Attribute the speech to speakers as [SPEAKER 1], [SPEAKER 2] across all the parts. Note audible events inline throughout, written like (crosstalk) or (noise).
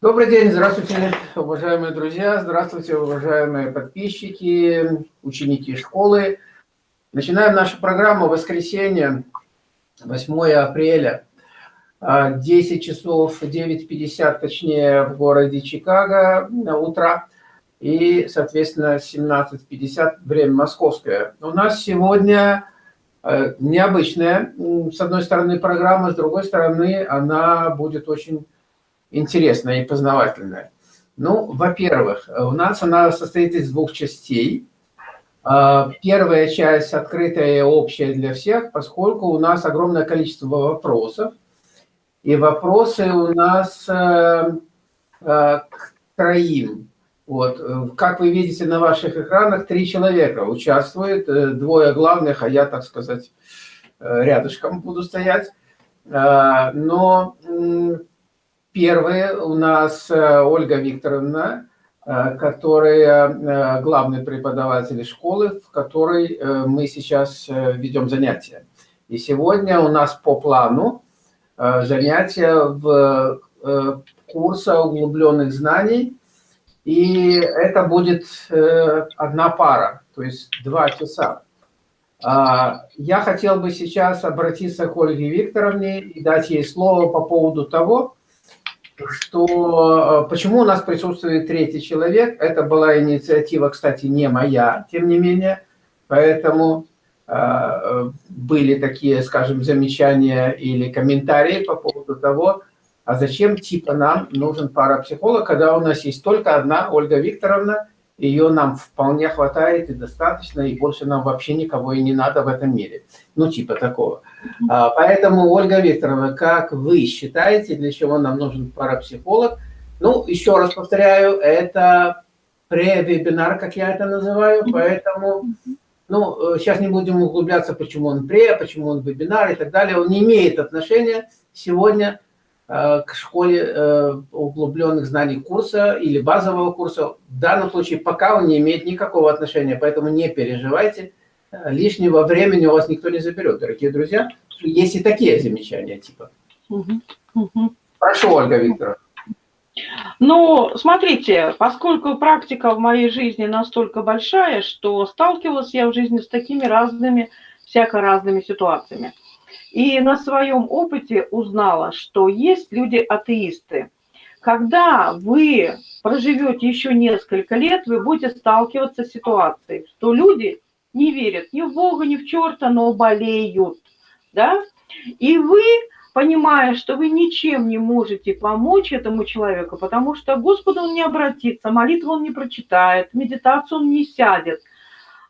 [SPEAKER 1] Добрый день, здравствуйте, уважаемые друзья, здравствуйте, уважаемые подписчики, ученики школы. Начинаем нашу программу воскресенье, 8 апреля, 10 часов 9.50, точнее, в городе Чикаго на утро, и, соответственно, 17.50 время московское. У нас сегодня э, необычная, с одной стороны, программа, с другой стороны, она будет очень интересная и познавательная? Ну, во-первых, у нас она состоит из двух частей. А, первая часть открытая и общая для всех, поскольку у нас огромное количество вопросов. И вопросы у нас э, э, к троим. Вот. Как вы видите на ваших экранах, три человека участвуют, э, двое главных, а я, так сказать, рядышком буду стоять. Но Первая у нас э, Ольга Викторовна, э, которая э, главный преподаватель школы, в которой мы сейчас ведем занятия. И сегодня у нас по плану занятия в курса углубленных знаний. И это будет одна пара, то есть два часа. А, я хотел бы сейчас обратиться к Ольге Викторовне и дать ей слово по поводу того, что э, почему у нас присутствует третий человек. Это была инициатива, кстати, не моя, тем не менее. Поэтому э, были такие, скажем, замечания или комментарии по поводу того, а зачем типа нам нужен парапсихолог, когда у нас есть только одна Ольга Викторовна, ее нам вполне хватает и достаточно, и больше нам вообще никого и не надо в этом мире. Ну, типа такого. А, поэтому, Ольга Викторовна, как вы считаете, для чего нам нужен парапсихолог? Ну, еще раз повторяю, это пре-вебинар, как я это называю, поэтому, ну, сейчас не будем углубляться, почему он пре, почему он вебинар и так далее. Он не имеет отношения сегодня Э, к школе э, углубленных знаний курса или базового курса. В данном случае пока он не имеет никакого отношения, поэтому не переживайте. Лишнего времени у вас никто не заберет, дорогие друзья. Есть и такие замечания типа. Прошу, Ольга Викторовна.
[SPEAKER 2] Ну, смотрите, поскольку практика в моей жизни настолько большая, что сталкивалась я в жизни с такими разными, всяко разными ситуациями. И на своем опыте узнала, что есть люди-атеисты. Когда вы проживете еще несколько лет, вы будете сталкиваться с ситуацией, что люди не верят ни в Бога, ни в черта, но болеют. Да? И вы, понимая, что вы ничем не можете помочь этому человеку, потому что Господу он не обратится, молитву он не прочитает, медитацию он не сядет,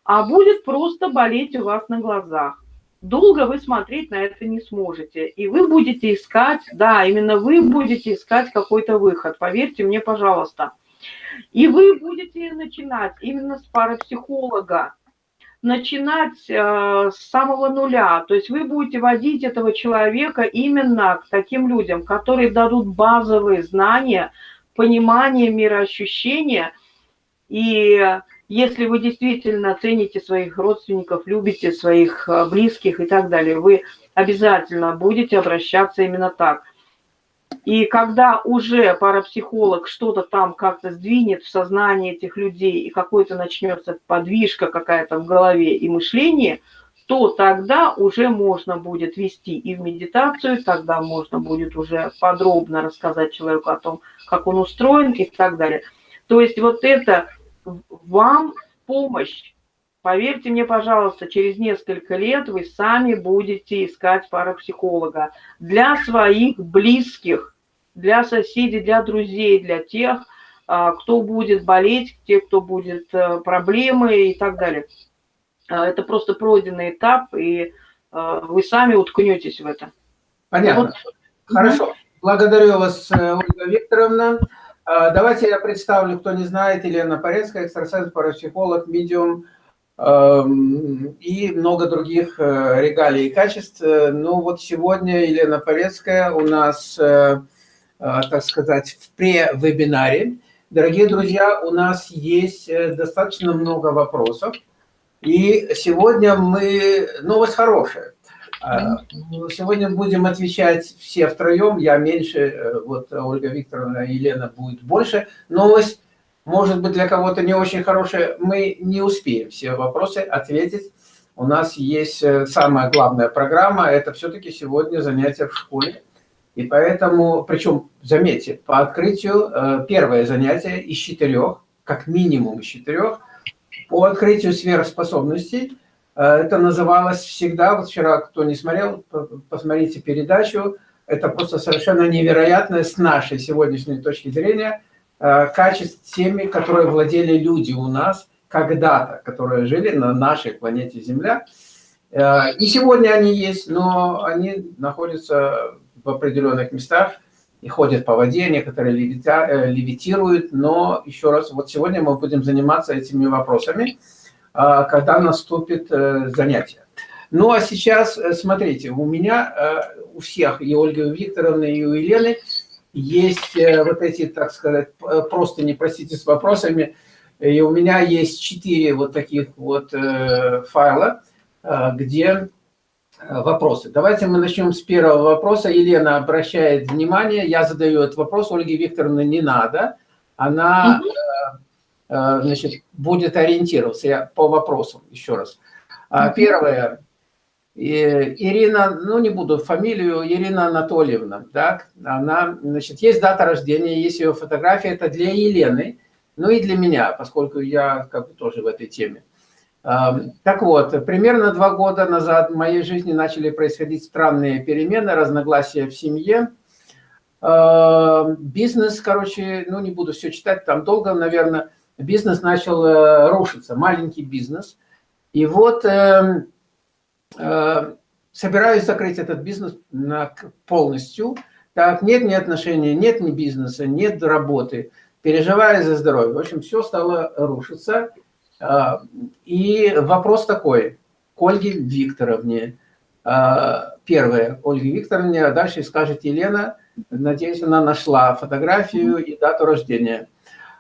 [SPEAKER 2] а будет просто болеть у вас на глазах долго вы смотреть на это не сможете. И вы будете искать, да, именно вы будете искать какой-то выход, поверьте мне, пожалуйста. И вы будете начинать именно с парапсихолога, начинать э, с самого нуля. То есть вы будете водить этого человека именно к таким людям, которые дадут базовые знания, понимание мироощущения и если вы действительно цените своих родственников, любите своих э, близких и так далее, вы обязательно будете обращаться именно так. И когда уже парапсихолог что-то там как-то сдвинет в сознании этих людей, и какой-то начнется подвижка какая-то в голове и мышлении, то тогда уже можно будет вести и в медитацию, тогда можно будет уже подробно рассказать человеку о том, как он устроен и так далее. То есть вот это вам помощь. Поверьте мне, пожалуйста, через несколько лет вы сами будете искать парапсихолога для своих близких, для соседей, для друзей, для тех, а, кто будет болеть, тех, кто будет э, проблемы и так далее. А, это просто пройденный этап, и а, вы сами уткнетесь в это.
[SPEAKER 1] Понятно. Вот. Хорошо. Благодарю вас, э, Ольга Викторовна. Давайте я представлю, кто не знает, Елена Порецкая, экстрасенс, парапсихолог, медиум эм, и много других э, регалий и качеств. Ну вот сегодня Елена Порецкая у нас, так сказать, в пре-вебинаре. Дорогие друзья, у нас есть достаточно много вопросов. И сегодня мы... Новость хорошая. Ну, Сегодня будем отвечать все втроем, я меньше, э, вот Ольга Викторовна и Елена будет больше. Новость, может быть, для кого-то не очень хорошая, мы не успеем все вопросы ответить. У нас есть э, самая главная программа, это все-таки сегодня занятия в школе. И поэтому, причем, заметьте, по открытию э, первое занятие из четырех, как минимум из четырех, по открытию сверхспособностей. Э, это называлось всегда, вот вчера, кто не смотрел, посмотрите передачу, это просто совершенно невероятное с нашей сегодняшней точки зрения качеств теми, которые владели люди у нас – когда-то, которые жили на нашей планете Земля. Э, и сегодня они есть, но они находятся в определенных местах и ходят по воде, некоторые э, левитируют, но еще раз, вот сегодня мы будем заниматься этими вопросами, э, когда наступит занятие. Ну а сейчас, смотрите, у меня, у всех, и Ольги Викторовны, и у Елены, есть вот эти, так сказать, просто не простите с вопросами, и у меня есть четыре вот таких вот э, файла, э, где э, вопросы. Давайте мы начнем с первого вопроса. Елена обращает внимание, я задаю этот вопрос, Ольге Викторовне не надо. Она значит, будет ориентироваться я по вопросам, еще раз. А, первое. Ирина, ну не буду фамилию, Ирина Анатольевна, так, она, значит, есть дата рождения, есть ее фотография, это для Елены. Ну и для меня, поскольку я как бы тоже в этой теме. Так вот, примерно два года назад в моей жизни начали происходить странные перемены, разногласия в семье. Бизнес, короче, ну не буду все читать, там долго, наверное, бизнес начал э, рушиться, маленький бизнес. И вот э, э, собираюсь закрыть этот бизнес полностью. Так, нет ни отношений, нет ни бизнеса, нет работы – переживая за здоровье. В общем, все стало рушиться. А, и вопрос такой, к Ольге Викторовне. А, первое, Ольге Викторовне, а дальше скажет Елена. Надеюсь, она нашла фотографию и дату рождения.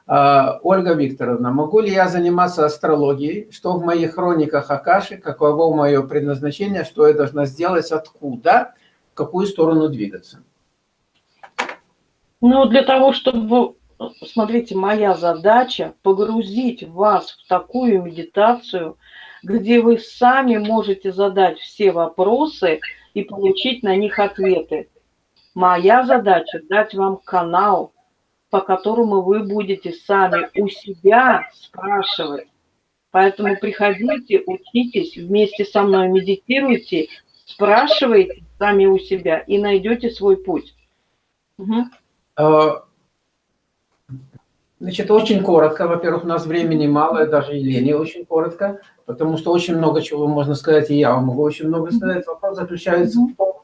[SPEAKER 1] А, Ольга Викторовна, могу ли я заниматься астрологией? Что в моих хрониках Акаши? Каково мое предназначение? Что я должна сделать? Откуда? В какую сторону двигаться?
[SPEAKER 2] Ну, для того, чтобы смотрите, моя задача погрузить вас в такую медитацию, где вы сами можете задать все вопросы и получить на них ответы. Моя задача дать вам канал, по которому вы будете сами у себя спрашивать. Поэтому приходите, учитесь, вместе со мной медитируйте, спрашивайте сами у себя и найдете свой путь. Угу.
[SPEAKER 1] Значит, очень коротко. Во-первых, у нас времени мало, даже Елене очень коротко, потому что очень много чего можно сказать, и я могу очень много сказать. Вопрос заключается в том,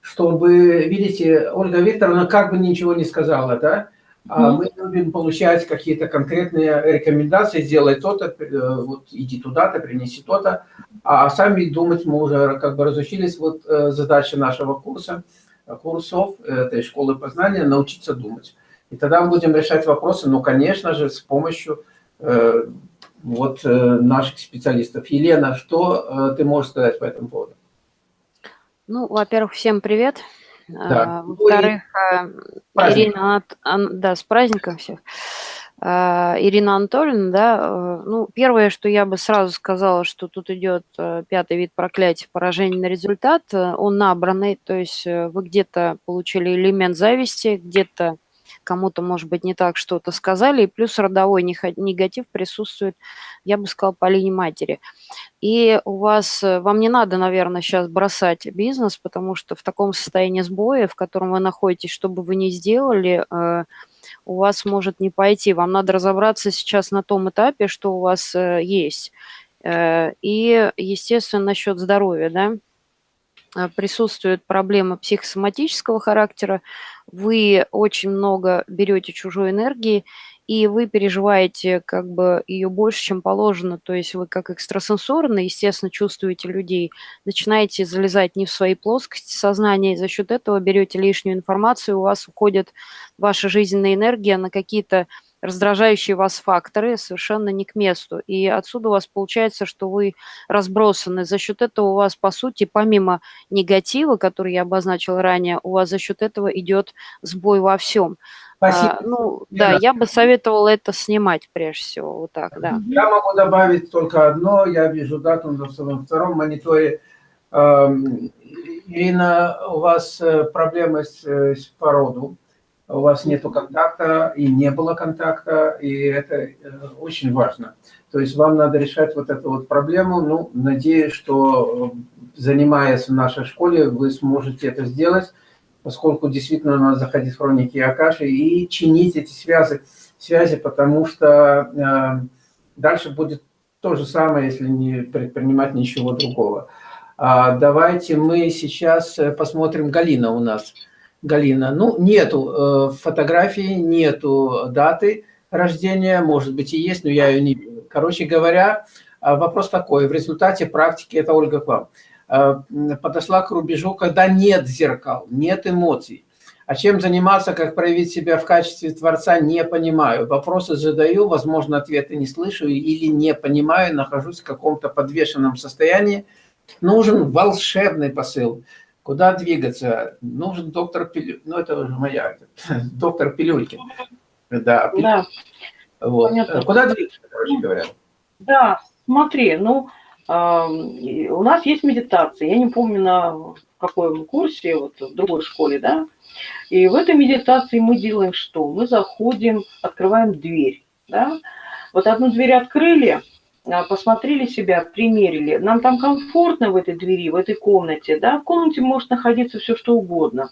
[SPEAKER 1] чтобы, видите, Ольга Викторовна как бы ничего не сказала, да? А мы любим получать какие-то конкретные рекомендации, сделай то-то, э, вот иди туда-то, принеси то-то, а сами думать мы уже как бы разучились. Вот э, задача нашего курса, курсов этой школы познания – научиться думать. И тогда мы будем решать вопросы, ну, конечно же, с помощью э, вот э, наших специалистов. Елена, что э, ты можешь сказать по этому поводу?
[SPEAKER 3] Ну, во-первых, всем привет. Да. А, во-вторых, э, Ирина, да, с праздником всех. А, Ирина Анатольевна, да, э, ну, первое, что я бы сразу сказала, что тут идет э, пятый вид проклятия, поражение на результат, он набранный, то есть вы где-то получили элемент зависти, где-то кому-то, может быть, не так что-то сказали, и плюс родовой негатив присутствует, я бы сказала, по линии матери. И у вас, э, вам не надо, наверное, сейчас бросать бизнес, потому что в таком состоянии сбоя, в котором вы находитесь, что бы вы ни сделали, э, у вас может не пойти. Вам надо разобраться сейчас на том этапе, что у вас э, есть. И, естественно, насчет здоровья, да, Э, присутствуют проблемы психосоматического характера, вы очень много берете чужой энергии, и вы переживаете как бы ее больше, чем положено. То есть вы как экстрасенсорно, естественно, чувствуете людей, начинаете залезать не в свои плоскости сознания, и за счет этого берете лишнюю информацию, у вас уходит ваша жизненная энергия на какие-то раздражающие вас факторы совершенно не к месту. И отсюда у вас получается, что вы разбросаны. За счет этого у вас, по сути, помимо негатива, который я обозначил ранее, у вас за счет этого идет сбой во всем.
[SPEAKER 1] Спасибо.
[SPEAKER 3] А, ну, да, я бы советовала это снимать прежде всего, вот так, да.
[SPEAKER 1] Я могу добавить только одно, я вижу дату на втором мониторе. Эм, Ирина, у вас э, проблемы с, э, с у вас нету контакта и не было контакта, и это э, очень важно. То есть вам надо решать вот эту вот проблему. Ну, надеюсь, что занимаясь в нашей школе, вы сможете это сделать поскольку действительно надо заходить в хроники Акаши и чинить эти связи, связи потому что э, дальше будет то же самое, если не предпринимать ничего другого. А, давайте мы сейчас э, посмотрим Галина у нас. Галина, ну нету э, фотографии, нету даты рождения, может быть и есть, но я ее не вижу. Короче говоря, а, вопрос такой, в результате практики, это Ольга к вам, Э, подошла к рубежу, когда нет зеркал, нет эмоций. А чем заниматься, как проявить себя в качестве Творца, не понимаю. Вопросы задаю, возможно, ответы не слышу или не понимаю, нахожусь в каком-то подвешенном состоянии. Нужен волшебный посыл. Куда двигаться? Нужен доктор Пилюлькин. Ну, это уже моя. (laughs) Доктор Пилюлькин. Да.
[SPEAKER 2] да.
[SPEAKER 1] Вот. Куда двигаться, короче говоря?
[SPEAKER 2] Да, смотри, ну, у нас есть медитация. Я не помню, на каком курсе, вот в другой школе, да. И в этой медитации мы делаем что? Мы заходим, открываем дверь, да. Вот одну дверь открыли, а, посмотрели себя, примерили. Нам там комфортно в этой двери, в этой комнате, да. В комнате может находиться все что угодно.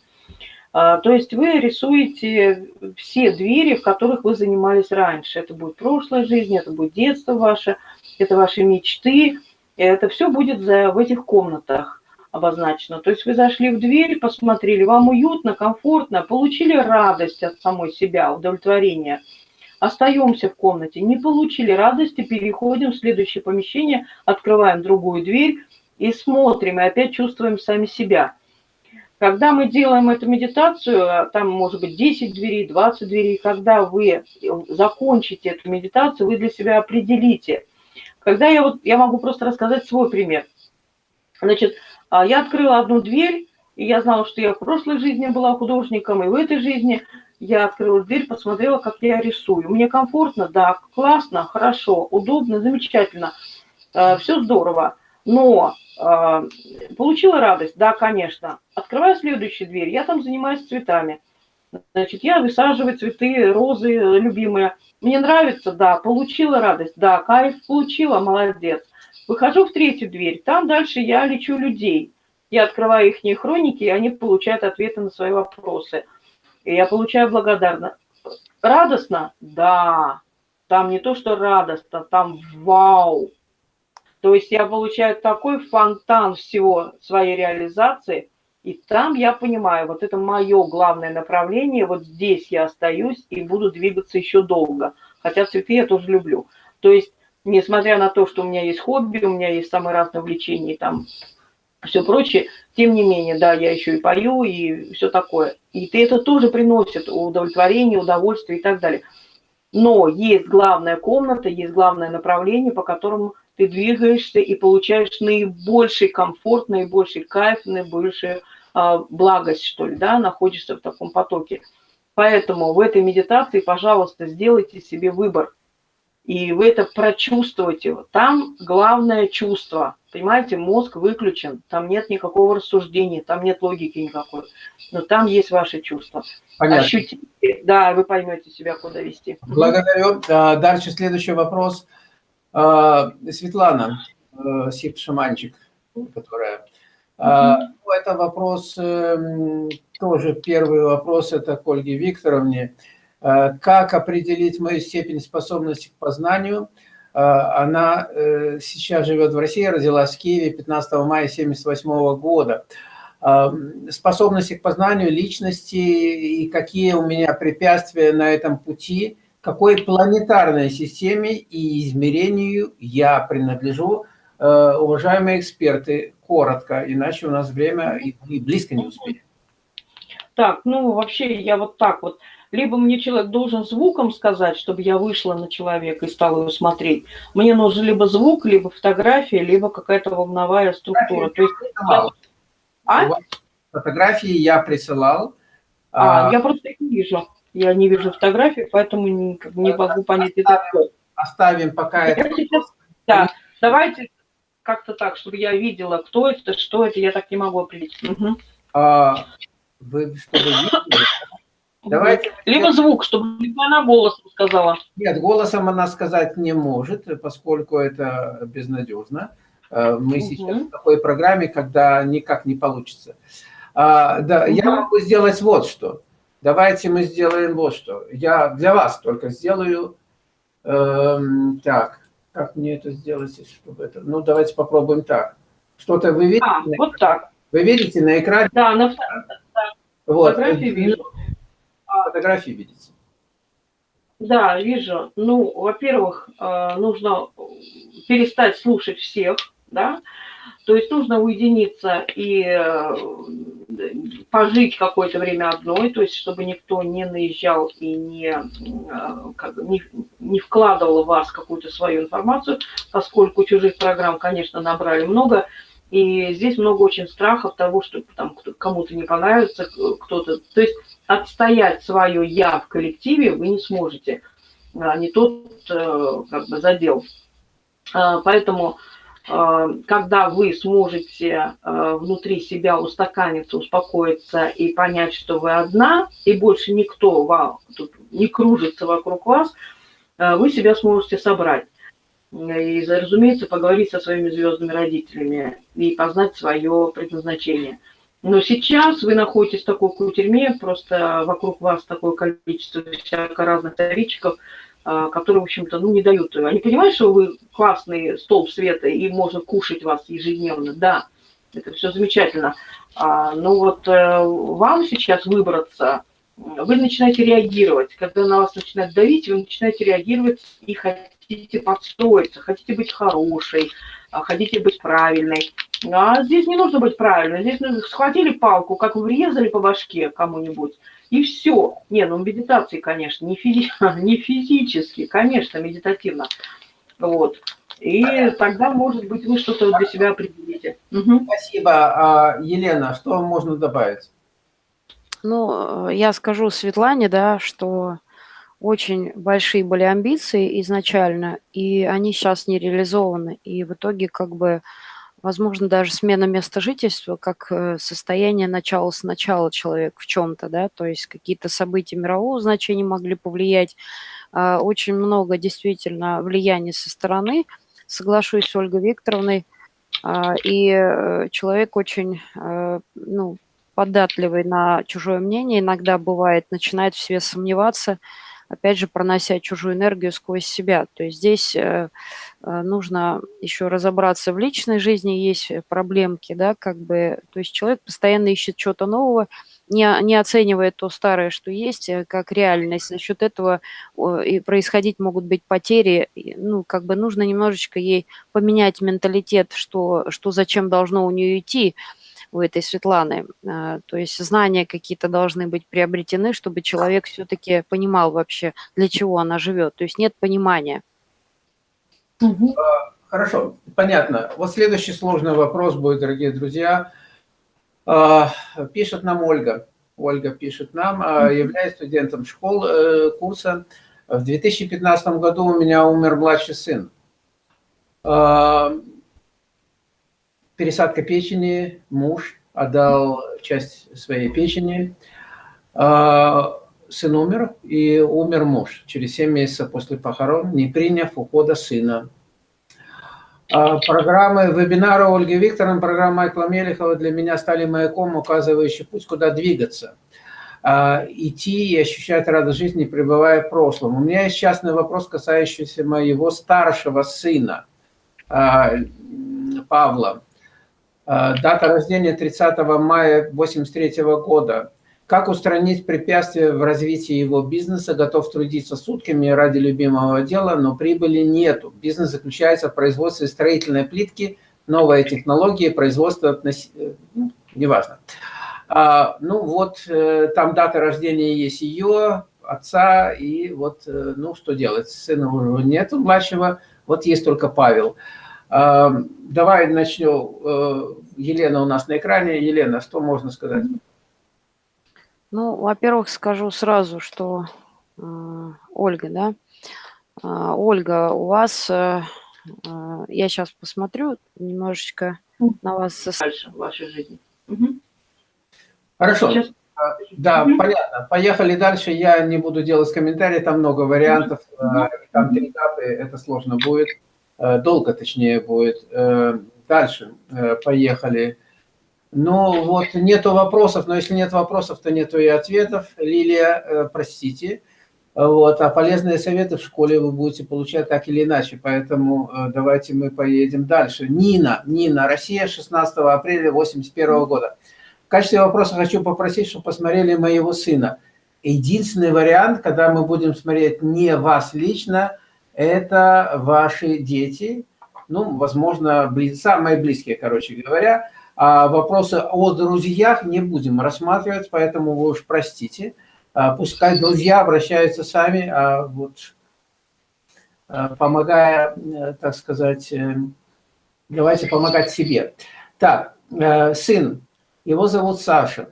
[SPEAKER 2] А, то есть вы рисуете все двери, в которых вы занимались раньше. Это будет прошлая жизнь, это будет детство ваше, это ваши мечты, это все будет в этих комнатах обозначено. То есть вы зашли в дверь, посмотрели, вам уютно, комфортно, получили радость от самой себя, удовлетворение. Остаемся в комнате, не получили радости, переходим в следующее помещение, открываем другую дверь и смотрим, и опять чувствуем сами себя. Когда мы делаем эту медитацию, а там может быть 10 дверей, 20 дверей, когда вы закончите эту медитацию, вы для себя определите – когда я вот, я могу просто рассказать свой пример. Значит, а, я открыла одну дверь, и я знала, что я в прошлой жизни была художником, и в этой жизни я открыла дверь, посмотрела, как я рисую. Мне комфортно, да, классно, хорошо, удобно, замечательно, а, все здорово. Но а, получила радость, да, конечно. Открываю следующую дверь, я там занимаюсь цветами. Значит, я высаживаю цветы, розы любимые. Мне нравится, да, получила радость, да, кайф получила, молодец. Выхожу в третью дверь, там дальше я лечу людей. Я открываю их хроники, и они получают ответы на свои вопросы. И я получаю благодарно. Радостно? Да. Там не то, что радостно, там вау. То есть я получаю такой фонтан всего своей реализации – и там я понимаю, вот это мое главное направление, вот здесь я остаюсь и буду двигаться еще долго. Хотя цветы я тоже люблю. То есть, несмотря на то, что у меня есть хобби, у меня есть самые разные увлечения, там все прочее, тем не менее, да, я еще и пою, и все такое. И это тоже приносит удовлетворение, удовольствие и так далее. Но есть главная комната, есть главное направление, по которому ты двигаешься и получаешь наибольший комфорт, наибольший кайф, наибольшую а, благость, что ли, да, находишься в таком потоке. Поэтому в этой медитации, пожалуйста, сделайте себе выбор. И вы это прочувствуете. Там главное чувство. Понимаете, мозг выключен, там нет никакого рассуждения, там нет логики никакой. Но там есть ваши чувства.
[SPEAKER 1] Понятно.
[SPEAKER 2] Ощутите, да, вы поймете себя, куда вести.
[SPEAKER 1] Благодарю. А, дальше следующий вопрос. А, Светлана, э, Сип-шаманчик, которая а, ну, это вопрос, эм, тоже первый вопрос, это к Ольге Викторовне. А, как определить мою степень способности к познанию? А, она э, сейчас живет в России, родилась в Киеве 15 мая 1978 года. Способности к познанию личности и какие у меня препятствия на этом пути, какой планетарной системе и измерению я принадлежу, Э, уважаемые эксперты, коротко, иначе у нас время и, близко не успеем.
[SPEAKER 2] Так, ну вообще я вот так вот либо мне человек должен звуком сказать, чтобы я вышла на человека и стала его смотреть. Мне нужен либо звук, либо фотография, либо какая-то волновая структура. То есть,
[SPEAKER 1] а? Фотографии я присылал.
[SPEAKER 2] А, а, я просто их не вижу. Я не вижу фотографии, поэтому не, не могу понять, это
[SPEAKER 1] кто. Оставим пока
[SPEAKER 2] я это. Сейчас, да, давайте как-то так, чтобы я видела, кто это, что это, я так не могу определить. Угу.
[SPEAKER 1] А, вы что вы видели?
[SPEAKER 2] Давайте. Либо звук, чтобы она голосом сказала.
[SPEAKER 1] Нет, голосом она сказать не может, поскольку это безнадежно. Э, мы угу. сейчас в такой программе, когда никак не получится. А, да, угу. я могу сделать вот что. Давайте мы сделаем вот что. Я для вас только сделаю. Эм, так, как мне это сделать, чтобы это... Ну, давайте попробуем так. Что-то вы видите? А,
[SPEAKER 2] вот так.
[SPEAKER 1] Вы видите на экране?
[SPEAKER 2] Да, на
[SPEAKER 1] да. Вот. фотографии вижу. Фотографии видите?
[SPEAKER 2] Да, вижу. Ну, во-первых, э, нужно перестать слушать всех, да, то есть нужно уединиться и э, пожить какое-то время одной, то есть чтобы никто не наезжал и не, э, как, не, не вкладывал в вас какую-то свою информацию, поскольку чужих программ, конечно, набрали много, и здесь много очень страхов того, что там кому-то не понравится, кто-то... То есть отстоять свое «я» в коллективе вы не сможете, а не тот э, как бы задел. А, поэтому Э, когда вы сможете э, внутри себя устаканиться, успокоиться и понять, что вы одна, и больше никто вам тут не кружится вокруг вас, э, вы себя сможете собрать. И, разумеется, поговорить со своими звездными родителями и познать свое предназначение. Но сейчас вы находитесь в такой кутерьме, просто вокруг вас такое количество всяких разных вторичков, а, которые, в общем-то, ну, не дают. Они понимают, что вы классный столб света и можно кушать вас ежедневно, да, это все замечательно. А, но вот э, вам сейчас выбраться, вы начинаете реагировать. Когда на вас начинает давить, вы начинаете реагировать и хотите подстроиться, хотите быть хорошей, а, хотите быть правильной. А здесь не нужно быть правильной. Здесь схватили палку, как врезали по башке кому-нибудь, и все. Не, ну медитации, конечно, не, физи (laughs) не физически, конечно, медитативно. Вот. И тогда, может быть, вы что-то для себя определите.
[SPEAKER 1] Угу. Спасибо. А, Елена, что можно добавить?
[SPEAKER 3] Ну, я скажу Светлане, да, что очень большие были амбиции изначально, и они сейчас не реализованы. И в итоге как бы возможно, даже смена места жительства как э, состояние начала сначала человек в чем-то, да, то есть какие-то события мирового значения могли повлиять. А, очень много действительно влияния со стороны, соглашусь с Ольгой Викторовной, а, и э, человек очень, э, ну, податливый на чужое мнение, иногда бывает, начинает в себе сомневаться, опять же, пронося чужую энергию сквозь себя. То есть здесь э, э, нужно еще разобраться в личной жизни, есть проблемки, да, как бы, то есть человек постоянно ищет что-то нового, не, не оценивает то старое, что есть, э, как реальность. За счет этого и происходить могут быть потери. Ну, как бы нужно немножечко ей поменять менталитет, что, что зачем должно у нее идти, у этой Светланы. А, то есть знания какие-то должны быть приобретены, чтобы человек все-таки понимал вообще, для чего она живет. То есть нет понимания.
[SPEAKER 1] А, хорошо, понятно. Вот следующий сложный вопрос будет, дорогие друзья. А, пишет нам Ольга. Ольга пишет нам, являясь студентом школ э, курса. В 2015 году у меня умер младший сын пересадка печени, муж отдал часть своей печени, а, сын умер, и умер муж через 7 месяцев после похорон, не приняв ухода сына. А, программы, вебинары Ольги Викторовны, программа Майкла Мелехова для меня стали маяком, указывающий путь, куда двигаться. А, идти и ощущать радость жизни, пребывая в прошлом. У меня есть частный вопрос, касающийся моего старшего сына, Павла. Э, дата рождения 30 мая 83 года. Как устранить препятствия в развитии его бизнеса? Готов трудиться сутками ради любимого дела, но прибыли нету. Бизнес заключается в производстве строительной плитки, новые технологии, производство, относ... Э, ну, неважно. А, ну вот, э, там дата рождения есть ее, отца, и вот, э, ну, что делать, сына уже нет младшего, вот есть только Павел. Э, давай начнем, э, Елена у нас на экране. Елена, что можно сказать?
[SPEAKER 3] Ну, во-первых, скажу сразу, что э, Ольга, да, э, Ольга, у вас, я сейчас посмотрю немножечко на вас.
[SPEAKER 2] Дальше в вашей жизни. Угу.
[SPEAKER 1] Хорошо. Сейчас. Да, угу. понятно. Поехали дальше. Я не буду делать комментарии, там много вариантов. Угу. Там три этапы, это сложно будет. Э, долго, точнее, будет. Э, дальше. Поехали. Ну вот, нету вопросов, но если нет вопросов, то нету и ответов. Лилия, э, простите. Вот, а полезные советы в школе вы будете получать так или иначе, поэтому э, давайте мы поедем дальше. Нина, Нина, Россия, 16 апреля 81 года. В качестве вопроса хочу попросить, чтобы посмотрели моего сына. Единственный вариант, когда мы будем смотреть не вас лично, это ваши дети, ну, возможно, близ... самые близкие, короче говоря, а вопросы о друзьях не будем рассматривать, поэтому вы уж простите. А, пускай друзья обращаются сами, а вот, а, помогая, э, так сказать, э, давайте помогать себе. Так, э, сын, его зовут Саша.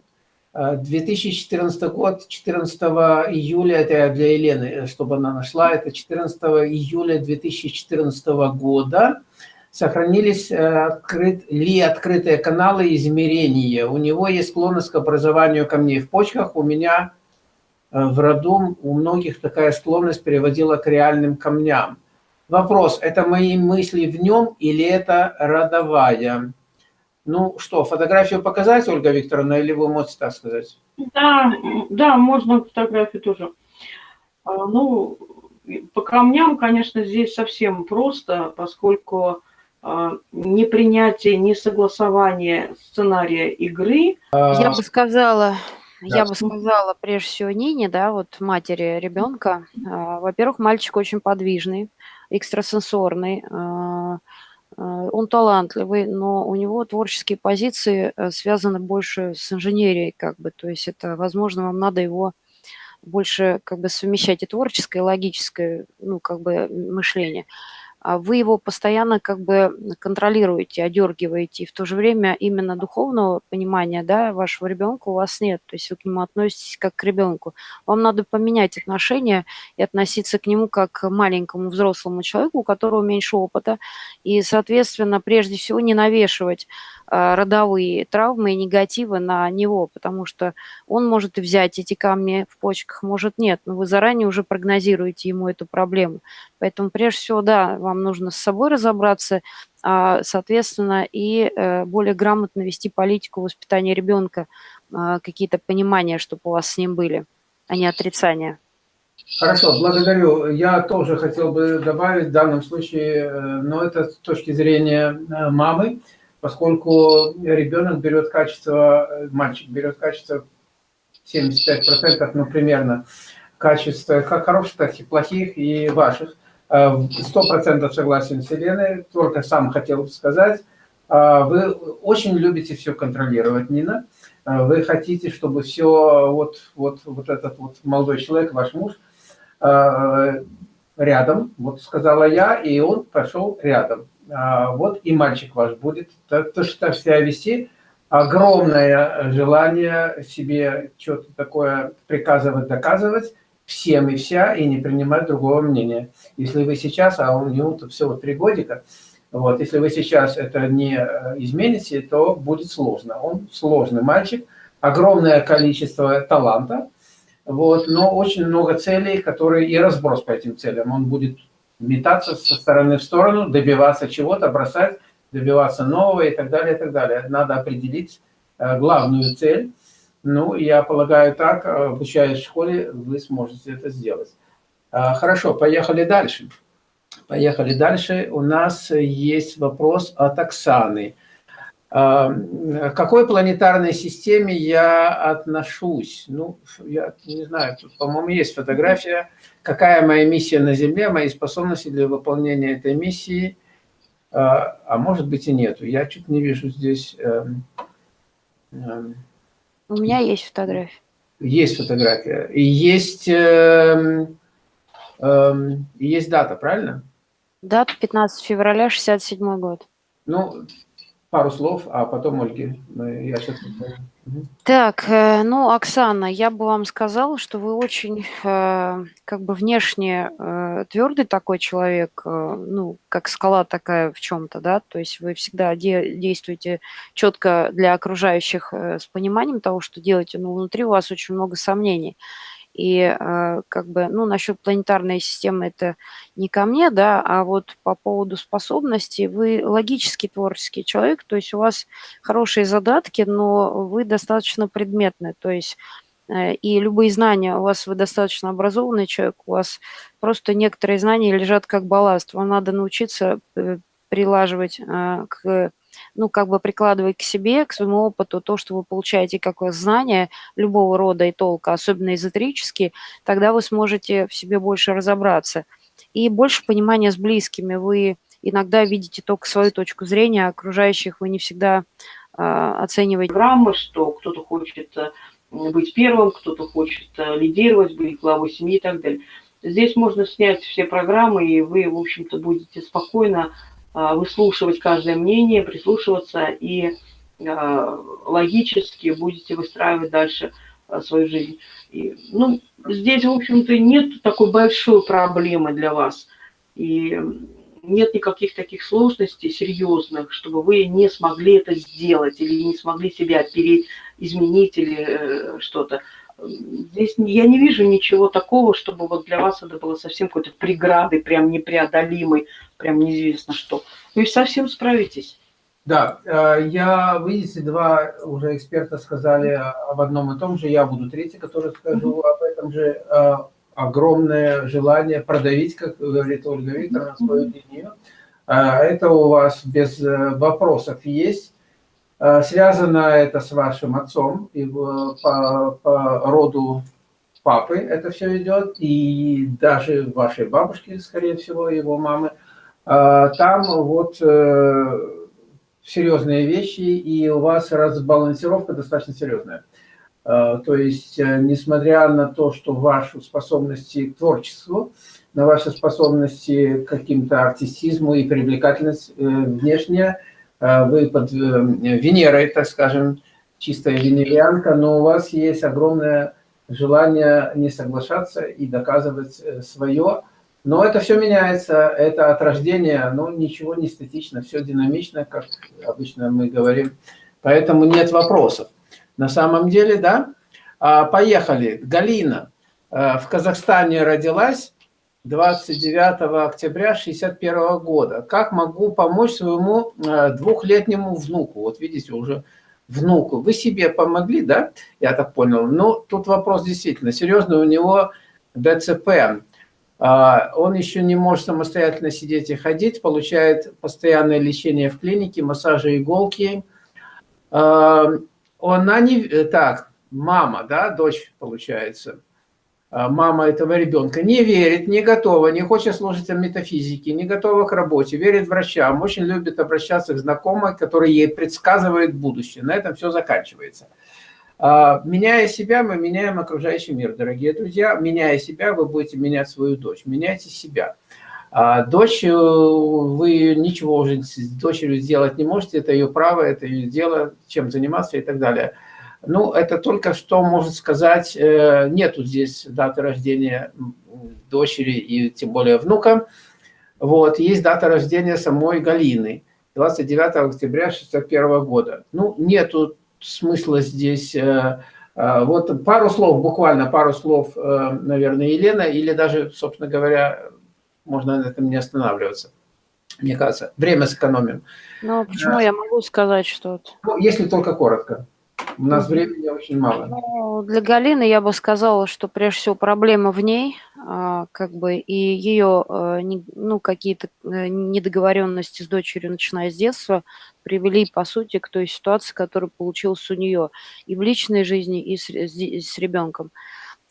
[SPEAKER 1] 2014 год, 14 июля, это для Елены, чтобы она нашла, это 14 июля 2014 года сохранились э, открыт, ли открытые каналы измерения. У него есть склонность к образованию камней в почках. У меня э, в роду у многих такая склонность приводила к реальным камням. Вопрос, это мои мысли в нем или это родовая? Ну что, фотографию показать, Ольга Викторовна, или вы можете так сказать?
[SPEAKER 2] Да, да, можно фотографию тоже. А, ну, по камням, конечно, здесь совсем просто, поскольку а, непринятие, несогласование сценария игры.
[SPEAKER 3] Я бы сказала, да. я бы сказала, прежде всего, Нине, да, вот матери ребенка. А, во-первых, мальчик очень подвижный, экстрасенсорный, а, он талантливый, но у него творческие позиции э, связаны больше с инженерией, как бы, то есть это, возможно, вам надо его больше как бы совмещать и творческое, и логическое, ну, как бы мышление. А вы его постоянно как бы контролируете, одергиваете, и в то же время именно духовного понимания да, вашего ребенка у вас нет, то есть вы к нему относитесь как к ребенку. Вам надо поменять отношения и относиться к нему как к маленькому взрослому человеку, у которого меньше опыта, и, соответственно, прежде всего не навешивать а, родовые травмы и негативы на него, потому что он может взять эти камни в почках, может нет, но вы заранее уже прогнозируете ему эту проблему. Поэтому прежде всего, да, вам нужно с собой разобраться, а, соответственно, и э, более грамотно вести политику воспитания ребенка, а, какие-то понимания, чтобы у вас с ним были, а не отрицания.
[SPEAKER 1] Хорошо, благодарю. Я тоже хотел бы добавить в данном случае, э, но это с точки зрения э, мамы, поскольку ребенок берет качество, мальчик берет качество 75%, ну, примерно, качества как хороших, так и плохих, и ваших. Э, сто процентов согласен с Еленой, только сам хотел сказать. Э, вы очень любите все контролировать, Нина. Э, вы хотите, чтобы все, вот, вот, вот этот вот молодой человек, ваш муж, рядом, вот сказала я, и он пошел рядом. Вот и мальчик ваш будет то, что так себя вести, огромное желание себе что-то такое приказывать, доказывать, всем и вся, и не принимать другого мнения. Если вы сейчас, а у него всего три годика, вот, если вы сейчас это не э, измените, то будет сложно. Он сложный мальчик, огромное количество таланта, вот, но очень много целей, которые и разброс по этим целям. Он будет метаться со стороны в сторону, добиваться чего-то, бросать, добиваться нового и так далее, и так далее. Надо определить э, главную цель, ну, я полагаю так, обучаясь в школе, вы сможете это сделать. А, хорошо, поехали дальше. Поехали дальше. У нас есть вопрос от Оксаны. А, к какой планетарной системе я отношусь? Ну, я не знаю, по-моему, есть фотография. Какая моя миссия на Земле, мои способности для выполнения этой миссии, а, а может быть и нету. Я чуть не вижу здесь...
[SPEAKER 3] У меня есть фотография.
[SPEAKER 1] Есть фотография. И есть, э, э, есть дата, правильно?
[SPEAKER 3] Дата 15 февраля 67 год.
[SPEAKER 1] Ну, пару слов, а потом Ольге. Я сейчас...
[SPEAKER 3] Так, э, ну, Оксана, я бы вам сказала, что вы очень, э, как бы внешне э, твердый такой человек, ну, как скала такая в чем-то, да, то есть вы всегда де действуете четко для окружающих с пониманием того, что делаете, но внутри у вас очень много сомнений. И э, как бы, ну, насчет планетарной системы это не ко мне, да, а вот по поводу способностей, вы логический творческий человек, то есть у вас хорошие задатки, но вы достаточно предметны, то есть э, и любые знания, у вас вы достаточно образованный человек, у вас просто некоторые знания лежат как балласт, вам надо научиться э, прилаживать к ну, как бы прикладывать к себе, к своему опыту то, что вы получаете как знания любого рода и толка, особенно эзотерические, тогда вы сможете в себе больше разобраться. И больше понимания с близкими. Вы иногда видите только свою точку зрения, а окружающих вы не всегда э, оцениваете.
[SPEAKER 2] Программы, что кто-то хочет э, быть первым, кто-то хочет э, лидировать, быть главой семьи и так далее. Здесь можно снять все программы, и вы, в общем-то, будете спокойно выслушивать каждое мнение, прислушиваться и а, логически будете выстраивать дальше а, свою жизнь. И, ну, здесь, в общем-то, нет такой большой проблемы для вас. И нет никаких таких сложностей серьезных, чтобы вы не смогли это сделать или не смогли себя переизменить или э, что-то. Здесь я не вижу ничего такого, чтобы вот для вас это было совсем какой-то преградой, прям непреодолимой, прям неизвестно что. Вы совсем справитесь.
[SPEAKER 1] Да, э, я, видите, два уже эксперта сказали об одном и том же, я буду третий, который скажу об этом же. Э, огромное желание продавить, как говорит Ольга Викторовна, свою линию. Э, это у вас без вопросов есть. Связано это с вашим отцом, и по, по роду папы это все идет, и даже вашей бабушки, скорее всего, его мамы. Там вот серьезные вещи, и у вас разбалансировка достаточно серьезная. То есть, несмотря на то, что ваши способности к творчеству, на ваши способности к каким-то артистизму и привлекательность внешняя, Э, вы под э, Венерой, так скажем, чистая венерианка, но у вас есть огромное желание не соглашаться и доказывать э, свое. Но это все меняется, это от рождения, но ничего не статично, все динамично, как обычно мы говорим. Поэтому нет вопросов. На самом деле, да. А, поехали. Галина в Казахстане родилась, 29 октября 61 года. Как могу помочь своему э, двухлетнему внуку? Вот видите, уже внуку. Вы себе помогли, да? Я так понял. Ну, тут вопрос действительно серьезный. У него ДЦП. А, он еще не может самостоятельно сидеть и ходить, получает постоянное лечение в клинике, массажи, иголки. А, она не... Так, мама, да, дочь, получается мама этого ребенка не верит, не готова, не хочет слушать о метафизике, не готова к работе, верит врачам, очень любит обращаться к знакомой, который ей предсказывает будущее. На этом все заканчивается. А, меняя себя, мы меняем окружающий мир, дорогие друзья. Меняя себя, вы будете менять свою дочь. Меняйте себя. А дочь, вы ничего уже с дочерью сделать не можете, это ее право, это ее дело, чем заниматься и так далее. Ну, это только что может сказать, э, нету здесь даты рождения дочери и тем более внука. Вот, есть дата рождения самой Галины, 29 октября 61 года. Ну, нету смысла здесь... Э, э, вот пару слов, буквально пару слов, наверное, Елена, или даже, собственно говоря, можно на этом не останавливаться. Мне кажется, время сэкономим.
[SPEAKER 3] Ну, почему я могу сказать что-то?
[SPEAKER 1] Ну, если только коротко. У нас времени очень мало.
[SPEAKER 3] Ну, для Галины я бы сказала, что прежде всего проблема в ней, а, как бы, и ее, э, ну, какие-то э, недоговоренности с дочерью, начиная с детства, привели, по сути, к той ситуации, которая получилась у нее и в личной жизни, и с, с ребенком.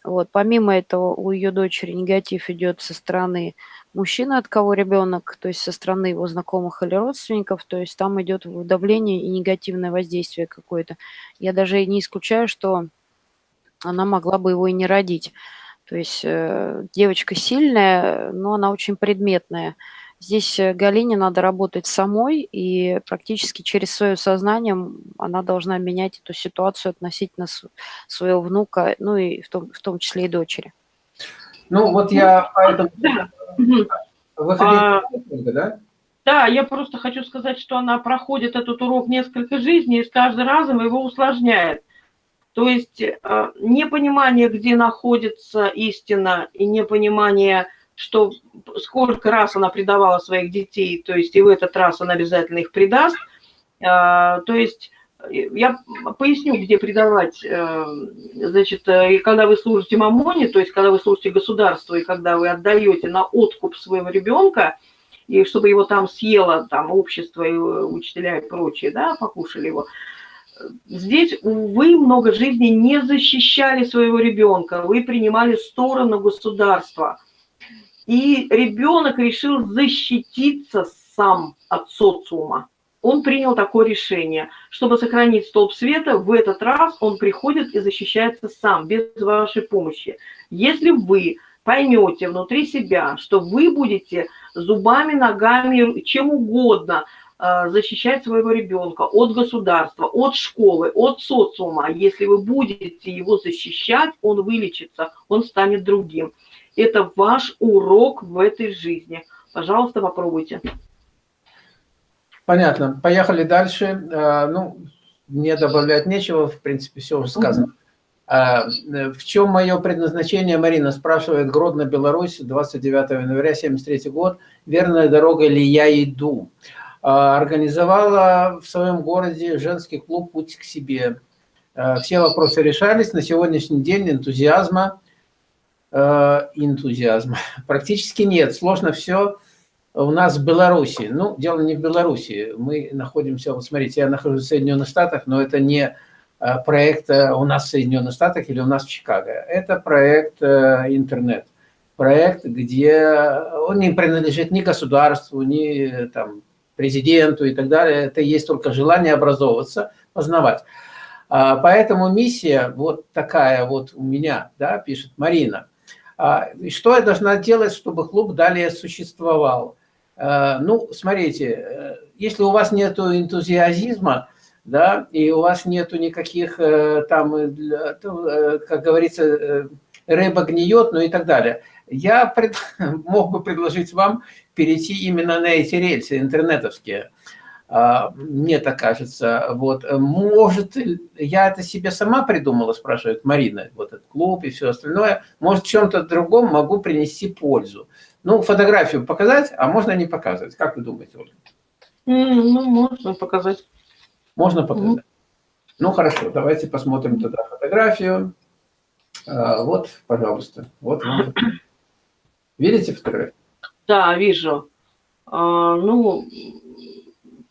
[SPEAKER 3] Вот. Помимо этого, у ее дочери негатив идет со стороны мужчины, от кого ребенок, то есть со стороны его знакомых или родственников, то есть там идет давление и негативное воздействие какое-то. Я даже не исключаю, что она могла бы его и не родить. То есть э, девочка сильная, но она очень предметная. Здесь э, Галине надо работать самой, и практически через свое сознание она должна менять эту ситуацию относительно своего внука, ну и в том, в том числе и дочери.
[SPEAKER 1] Ну вот я поэтому... Да. Вы хотите, а...
[SPEAKER 2] да? Да, я просто хочу сказать, что она проходит этот урок несколько жизней и с каждым разом его усложняет. То есть э, непонимание, где находится истина, и непонимание что сколько раз она предавала своих детей, то есть и в этот раз она обязательно их предаст. А, то есть я поясню, где предавать. Э, значит, э, и когда вы служите мамоне, то есть когда вы служите государству, и когда вы отдаете на откуп своего ребенка, и чтобы его там съело там общество и учителя и прочие, да, покушали его, здесь вы много жизней не защищали своего ребенка, вы принимали сторону государства – и ребенок решил защититься сам от социума. Он принял такое решение. Чтобы сохранить столб света, в этот раз он приходит и защищается сам, без вашей помощи. Если вы поймете внутри себя, что вы будете зубами, ногами, чем угодно э, защищать своего ребенка от государства, от школы, от социума, если вы будете его защищать, он вылечится, он станет другим. Это ваш урок в этой жизни. Пожалуйста, попробуйте.
[SPEAKER 1] Понятно. Поехали дальше. А, ну, мне добавлять нечего, в принципе, все уже сказано. А, в чем мое предназначение, Марина спрашивает, Гродно, Беларусь, 29 января 73 год, верная дорога ли я иду? Организовала в своем городе женский клуб «Путь к себе». Все вопросы решались, на сегодняшний день энтузиазма Э, энтузиазма? (laughs) Практически нет. Сложно все у нас в Беларуси. Ну, дело не в Беларуси. Мы находимся, вот смотрите, я нахожусь в Соединенных Штатах, но это не э, проект э, у нас в Соединенных Штатах или у нас в Чикаго. Это проект интернет. Проект, где он не принадлежит ни государству, ни там, президенту и так далее. Это есть только желание образовываться, познавать. А, поэтому миссия вот такая вот у меня, да, пишет Марина. А, что я должна делать, чтобы клуб далее существовал? А, ну, смотрите, э, если у вас нет энтузиазма, да, и у вас нету никаких э, там, э, как говорится, рыба гниет, ну и так далее. Я пред, (laughs) мог бы предложить вам перейти именно на эти рельсы интернетовские. А, мне так кажется. Вот. Может, я это себе сама придумала, спрашивает Марина, вот этот клуб и все остальное. Может, чем-то другом могу принести пользу. Ну, фотографию показать, а можно не показывать. Как вы думаете, Ольга?
[SPEAKER 2] Ну, можно показать.
[SPEAKER 1] Можно показать. Mm Ну, хорошо, давайте посмотрим тогда фотографию. А, вот, пожалуйста. Вот вам. Видите фотографию?
[SPEAKER 2] Да, вижу. А, ну,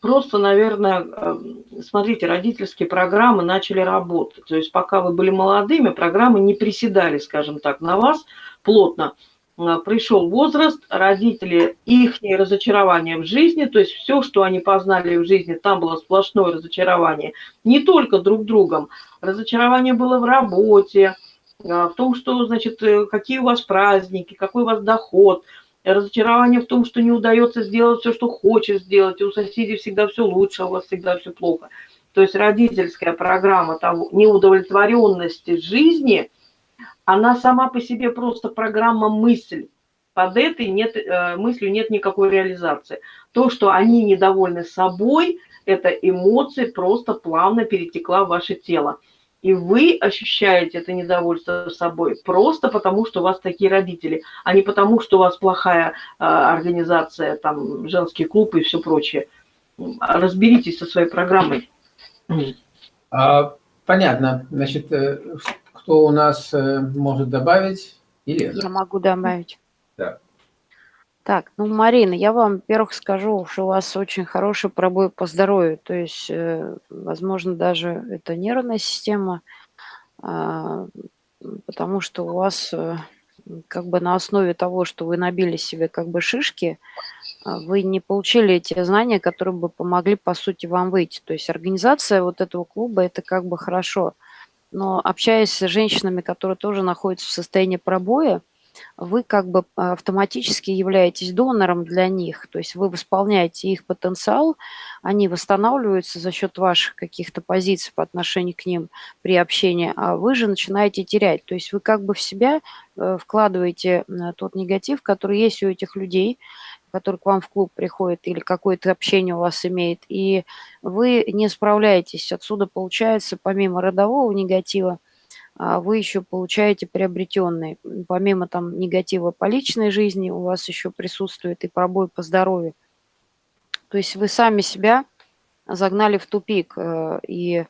[SPEAKER 2] просто, наверное, эм, смотрите, родительские программы начали работать. То есть пока вы были молодыми, программы не приседали, скажем так, на вас плотно. Э, пришел возраст, родители, их разочарование в жизни, то есть все, что они познали в жизни, там было сплошное разочарование. Не только друг другом, разочарование было в работе, э, в том, что, значит, э, какие у вас праздники, какой у вас доход – разочарование в том, что не удается сделать все, что хочешь сделать, и у соседей всегда все лучше, а у вас всегда все плохо. То есть родительская программа того, неудовлетворенности жизни, она сама по себе просто программа мысль. Под этой нет, э, мыслью нет никакой реализации. То, что они недовольны собой, это эмоции просто плавно перетекла в ваше тело. И вы ощущаете это недовольство собой просто потому, что у вас такие родители, а не потому, что у вас плохая э, организация, там, женский клуб и все прочее. Разберитесь со своей программой.
[SPEAKER 1] А, понятно. Значит, э, кто у нас э, может добавить?
[SPEAKER 3] Елена. Я могу добавить.
[SPEAKER 1] Да.
[SPEAKER 3] Так, ну, Марина, я вам, во-первых, скажу, что у вас очень хороший пробой по здоровью. То есть, э, возможно, даже это нервная система, а, потому что у вас э, как бы на основе того, что вы набили себе как бы шишки, а, вы не получили эти знания, которые бы помогли, по сути, вам выйти. То есть организация вот этого клуба – это как бы хорошо. но общаясь с женщинами, которые тоже находятся в состоянии пробоя, вы как бы автоматически являетесь донором для них, то есть вы восполняете их потенциал, они восстанавливаются за счет ваших каких-то позиций по отношению к ним при общении, а вы же начинаете терять. То есть вы как бы в себя э, вкладываете тот негатив, который есть у этих людей, который к вам в клуб приходит или какое-то общение у вас имеет, и вы не справляетесь. Отсюда получается, помимо родового негатива, а вы еще получаете приобретенные. Помимо там негатива по личной жизни, у вас еще присутствует и пробой по здоровью. То есть вы сами себя загнали в тупик. Э, и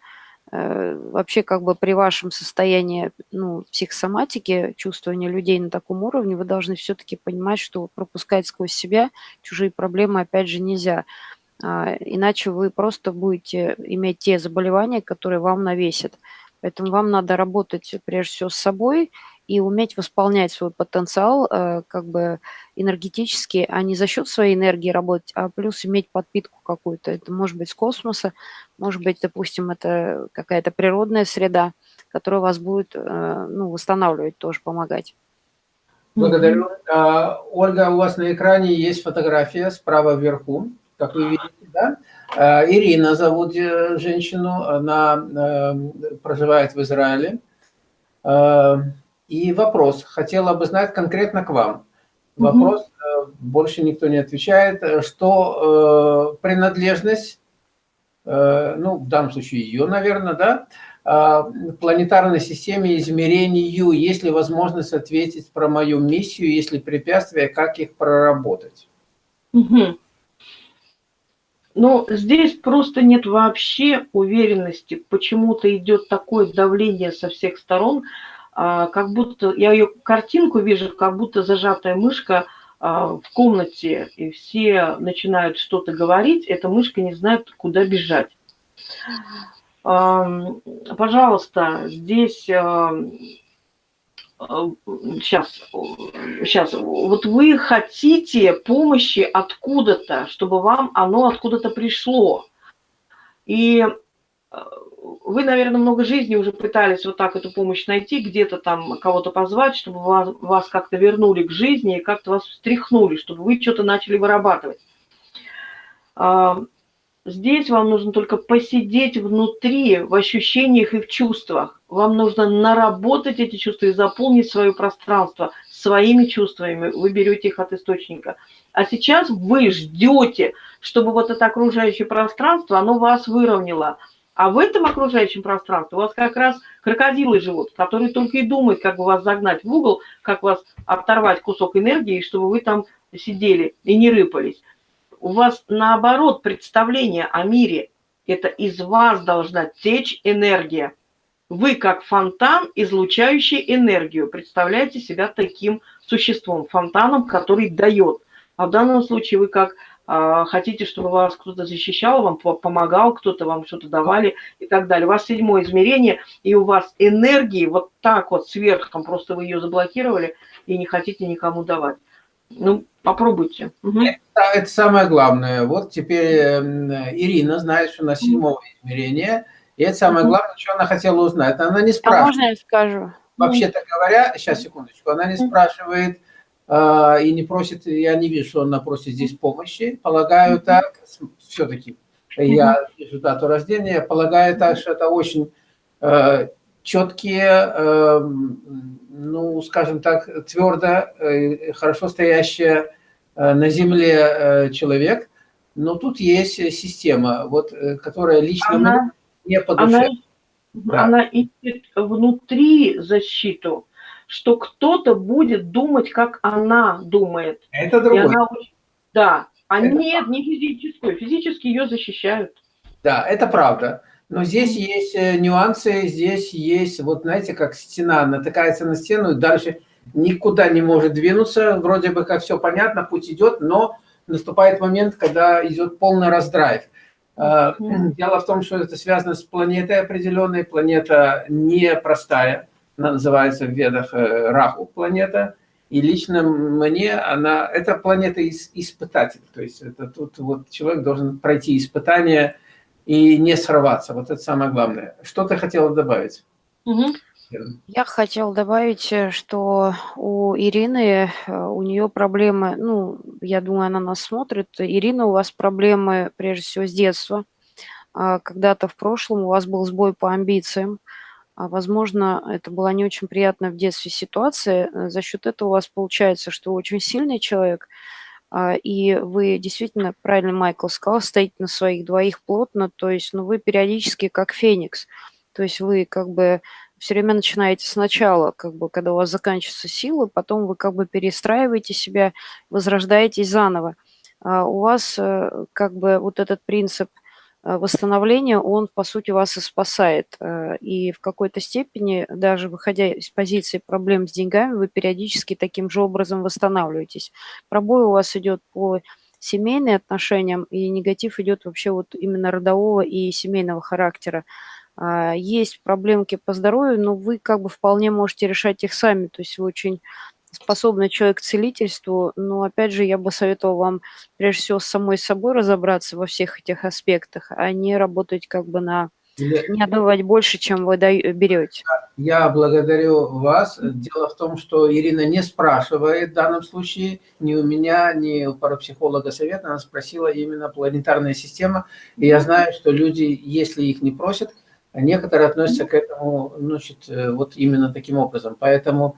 [SPEAKER 3] э, вообще как бы при вашем состоянии ну, психосоматики, чувствования людей на таком уровне, вы должны все-таки понимать, что пропускать сквозь себя чужие проблемы опять же нельзя. А, иначе вы просто будете иметь те заболевания, которые вам навесят. Поэтому вам надо работать прежде всего с собой и уметь восполнять свой потенциал э, как бы энергетически, а не за счет своей энергии работать, а плюс иметь подпитку какую-то. Это может быть с космоса, может быть, допустим, это какая-то природная среда, которая вас будет э, ну, восстанавливать, тоже помогать.
[SPEAKER 1] Благодарю. А, Ольга, у вас на экране есть фотография справа вверху, как вы видите, да? Э, Ирина зовут э, женщину, она э, проживает в Израиле. И вопрос, хотела бы знать конкретно к вам. Вопрос, угу. больше никто не отвечает, что принадлежность, ну, в данном случае ее, наверное, да, планетарной системе измерению, есть ли возможность ответить про мою миссию, если препятствия, как их проработать?
[SPEAKER 2] Угу. Но здесь просто нет вообще уверенности. Почему-то идет такое давление со всех сторон, а, как будто, я ее картинку вижу, как будто зажатая мышка а, в комнате, и все начинают что-то говорить, эта мышка не знает, куда бежать. Пожалуйста, здесь сейчас, сейчас, вот вы хотите помощи откуда-то, чтобы вам оно откуда-то пришло. И э, вы, наверное, много жизни уже пытались вот так эту помощь найти, где-то там кого-то позвать, чтобы вас, вас как-то вернули к жизни и как-то вас встряхнули, чтобы вы что-то начали вырабатывать. Здесь вам нужно только посидеть внутри, в ощущениях и в чувствах вам нужно наработать эти чувства и заполнить свое пространство своими чувствами. Вы берете их от источника. А сейчас вы ждете, чтобы вот это окружающее пространство, оно вас выровняло. А в этом окружающем пространстве у вас как раз крокодилы живут, которые только и думают, как бы вас загнать в угол, как вас оторвать кусок энергии, чтобы вы там сидели и не рыпались. У вас наоборот представление о мире. Это из вас должна течь энергия. Вы как фонтан, излучающий энергию, представляете себя таким существом, фонтаном, который дает. А в данном случае вы как э, хотите, чтобы вас кто-то защищал, вам помогал, кто-то вам что-то давали и так далее. У вас седьмое измерение, и у вас энергии вот так вот сверху, просто вы ее заблокировали и не хотите никому давать. Ну, попробуйте.
[SPEAKER 1] Угу. Это, это самое главное. Вот теперь э, Ирина знает, что на седьмом измерении – и это самое главное, что она хотела узнать. Она не спрашивает. А
[SPEAKER 3] можно я скажу?
[SPEAKER 1] Вообще-то говоря, сейчас, секундочку, она не спрашивает э, и не просит, я не вижу, что она просит здесь помощи. Полагаю так, все-таки я вижу дату рождения, полагаю так, что это очень э, четкие, э, ну, скажем так, твердо, э, хорошо стоящая э, на земле э, человек, но тут есть система, вот, которая лично...
[SPEAKER 2] Она не по душе. Она, да. она ищет внутри защиту, что кто-то будет думать, как она думает.
[SPEAKER 1] Это другое.
[SPEAKER 2] Она, да, а это нет, не физическую. Физически ее защищают.
[SPEAKER 1] Да, это правда. Но здесь есть э, нюансы, здесь есть, вот знаете, как стена натыкается на стену, и дальше никуда не может двинуться, вроде бы как все понятно, путь идет, но наступает момент, когда идет полный раздрайв. А, дело в том, что это связано с планетой определенной. Планета непростая, она называется в ведах э, Раху планета. И лично мне она, эта планета испытатель. То есть это тут вот человек должен пройти испытание и не сорваться. Вот это самое главное. Что ты хотела добавить?
[SPEAKER 3] Угу. Я хотел добавить, что у Ирины, э, у нее проблемы, ну, я думаю, она нас смотрит. Ирина, у вас проблемы, прежде всего, с детства. А, когда-то в прошлом у вас был сбой по амбициям. А, возможно, это была не очень приятная в детстве ситуация. Э, за счет этого у вас получается, что вы очень сильный человек, и вы действительно, правильно Майкл сказал, стоите на своих двоих плотно, то есть, ну, вы периодически как феникс. То есть вы как бы все время начинаете сначала, как бы, когда у вас заканчиваются силы, потом вы как бы перестраиваете себя, возрождаетесь заново. А у вас э, как бы вот этот принцип восстановления, он, по сути, вас и спасает. Э, и в какой-то степени, даже выходя из позиции проблем с деньгами, вы периодически таким же образом восстанавливаетесь. Пробой у вас идет по семейным отношениям, и негатив идет вообще вот именно родового и семейного характера. А, есть проблемки по здоровью, но вы как бы вполне можете решать их сами. То есть вы очень способный человек к целительству, но опять же я бы советовала вам прежде всего с самой собой разобраться во всех этих аспектах, а не работать как бы на не отдавать больше, чем вы берете.
[SPEAKER 1] Я благодарю вас. Дело в том, что Ирина не спрашивает в данном случае ни у меня, ни у парапсихолога совета. Она спросила именно планетарная система. И я знаю, что люди, если их не просят, Некоторые относятся к этому, значит, э, вот именно таким образом. Поэтому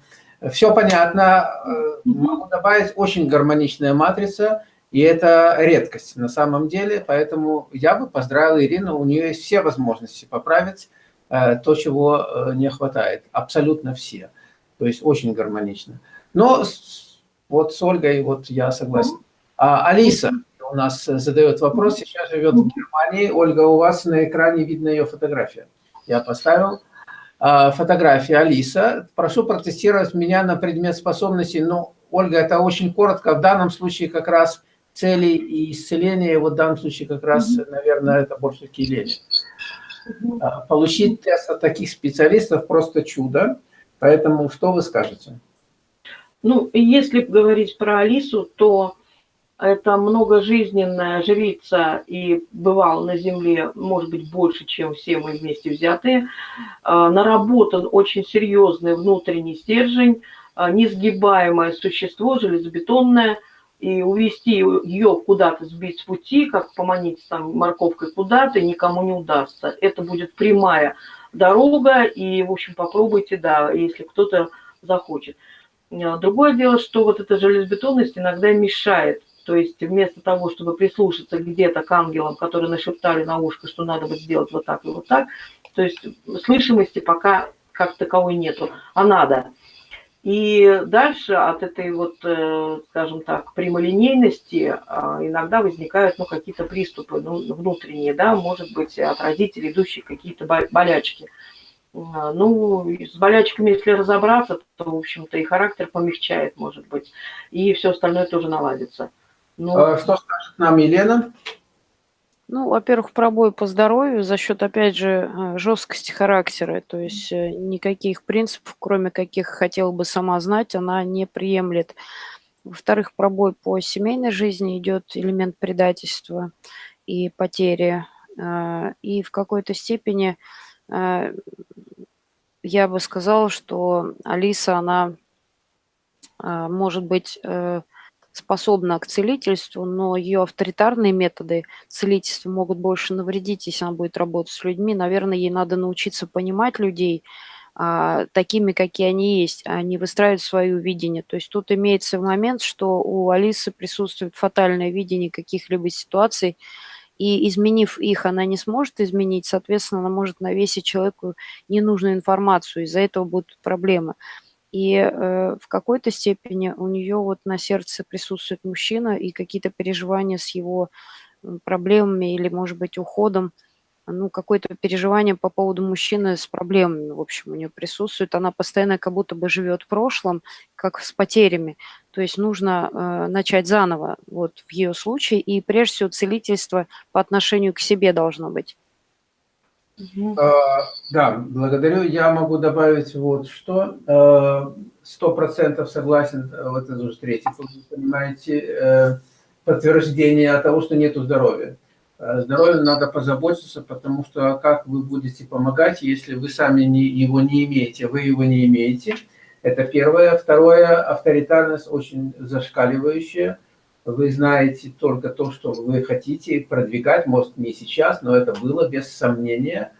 [SPEAKER 1] все понятно. Э, могу добавить, очень гармоничная матрица, и это редкость на самом деле. Поэтому я бы поздравил Ирину, у нее есть все возможности поправить э, то, чего не хватает. Абсолютно все. То есть очень гармонично. Но вот с Ольгой вот я согласен. А, Алиса, у нас задает вопрос, сейчас живет в Германии. Ольга, у вас на экране видно ее фотография. Я поставил. А, фотография Алиса. Прошу протестировать меня на предмет способностей. Ну, Ольга, это очень коротко. В данном случае как раз цели и исцеления, вот в данном случае как раз, наверное, это больше киление. А, получить тест от таких специалистов просто чудо. Поэтому что вы скажете?
[SPEAKER 2] Ну, если говорить про Алису, то это многожизненная жрица и бывал на Земле, может быть, больше, чем все мы вместе взятые. А, наработан очень серьезный внутренний стержень, а, несгибаемое существо, железобетонное, и увести ее куда-то, сбить с пути, как поманить там морковкой куда-то, никому не удастся. Это будет прямая дорога, и, в общем, попробуйте, да, если кто-то захочет. А, другое дело, что вот эта железобетонность иногда мешает то есть вместо того, чтобы прислушаться где-то к ангелам, которые нашептали на ушко, что надо бы сделать вот так и вот так, то есть слышимости пока как таковой нету, а надо. И дальше от этой вот, э, скажем так, прямолинейности а, иногда возникают ну, какие-то приступы ну, внутренние, да, может быть, от родителей идущие какие-то болячки. А, ну, с болячками, если разобраться, то, в общем-то, и характер помягчает, может быть, и все остальное тоже наладится.
[SPEAKER 1] Ну, а что скажет нам Елена?
[SPEAKER 3] Ну, во-первых, пробой по здоровью за счет, опять же, э, жесткости характера. То есть э, никаких принципов, кроме каких хотела бы сама знать, она не приемлет. Во-вторых, пробой по семейной жизни идет элемент предательства и потери. Э, и в какой-то степени я бы сказала, что Алиса, она может быть способна к целительству, но ее авторитарные методы целительства могут больше навредить, если она будет работать с людьми. Наверное, ей надо научиться понимать людей а, такими, какие они есть, а не выстраивать свое видение. То есть тут имеется момент, что у Алисы присутствует фатальное видение каких-либо ситуаций, и изменив их, она не сможет изменить, соответственно, она может навесить человеку ненужную информацию, из-за этого будут проблемы. И э, в какой-то степени у нее вот на сердце присутствует мужчина и какие-то переживания с его проблемами или, может быть, уходом, ну, какое-то переживание по поводу мужчины с проблемами, в общем, у нее присутствует. Она постоянно как будто бы живет в прошлом, как с потерями. То есть нужно э, начать заново, вот в ее случае, и прежде всего целительство по отношению к себе должно быть.
[SPEAKER 1] А, да, благодарю. Я могу добавить вот что. А, сто процентов согласен, э, вот это уже третий, понимаете, э, подтверждение того, что нету здоровья. здоровьем надо позаботиться, потому что как вы будете помогать, если вы сами не, его не имеете, вы его не имеете. Это первое. Второе, авторитарность очень зашкаливающая. Вы знаете только то, что вы хотите продвигать, может не сейчас, но это было без сомнения.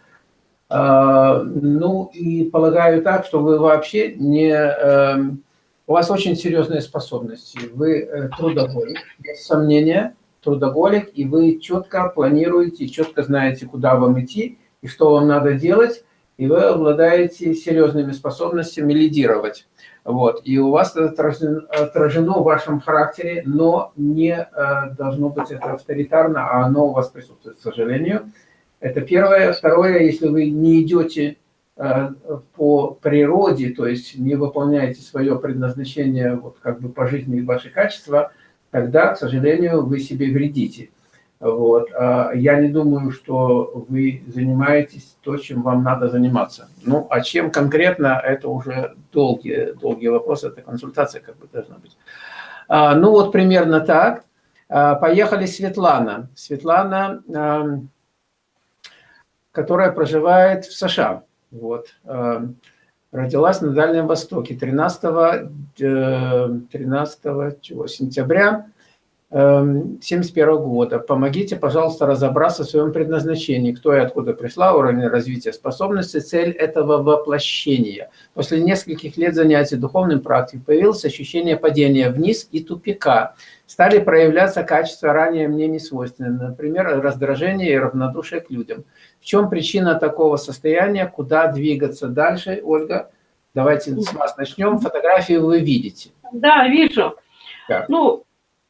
[SPEAKER 1] А, ну и полагаю так, что вы вообще не... Эм, у вас очень серьезные способности. Вы э, трудоголик, без сомнения, трудоголик, и вы четко планируете, четко знаете, куда вам идти и что вам надо делать, и вы обладаете серьезными способностями лидировать. Вот. И у вас это отражено, отражено в вашем характере, но не э, должно быть это авторитарно, а оно у вас присутствует, к сожалению. Это первое. Второе, если вы не идете э, по природе, то есть не выполняете свое предназначение вот как бы по жизни и ваши качества, тогда, к сожалению, вы себе вредите. Вот. А я не думаю, что вы занимаетесь то, чем вам надо заниматься. Ну, а чем конкретно, это уже долгие, долгие вопросы, это консультация как бы должна быть. А, ну, вот примерно так. А, поехали Светлана. Светлана которая проживает в США. Вот. Э, родилась на Дальнем Востоке 13, 13 чего, сентября 1971 эм, года. Помогите, пожалуйста, разобраться в своем предназначении, кто и откуда пришла, уровень развития способностей, цель этого воплощения. После нескольких лет занятий духовным практикой появилось ощущение падения вниз и тупика. Стали проявляться качества ранее мне не свойственные, например, раздражение и равнодушие к людям. В чем причина такого состояния, куда двигаться дальше, Ольга? Давайте с вас начнем. Фотографии вы видите.
[SPEAKER 2] Да, вижу. Как? Ну,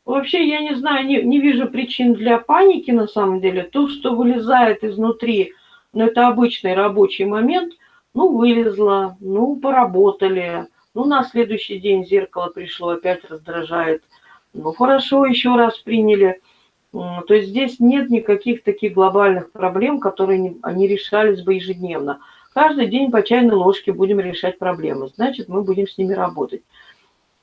[SPEAKER 2] Вообще, я не знаю, не, не вижу причин для паники на самом деле. То, что вылезает изнутри, ну, это обычный рабочий момент, ну, вылезло, ну, поработали, ну, на следующий день зеркало пришло, опять раздражает. Ну, хорошо, еще раз приняли. То есть здесь нет никаких таких глобальных проблем, которые не, они решались бы ежедневно. Каждый день по чайной ложке будем решать проблемы, значит, мы будем с ними работать.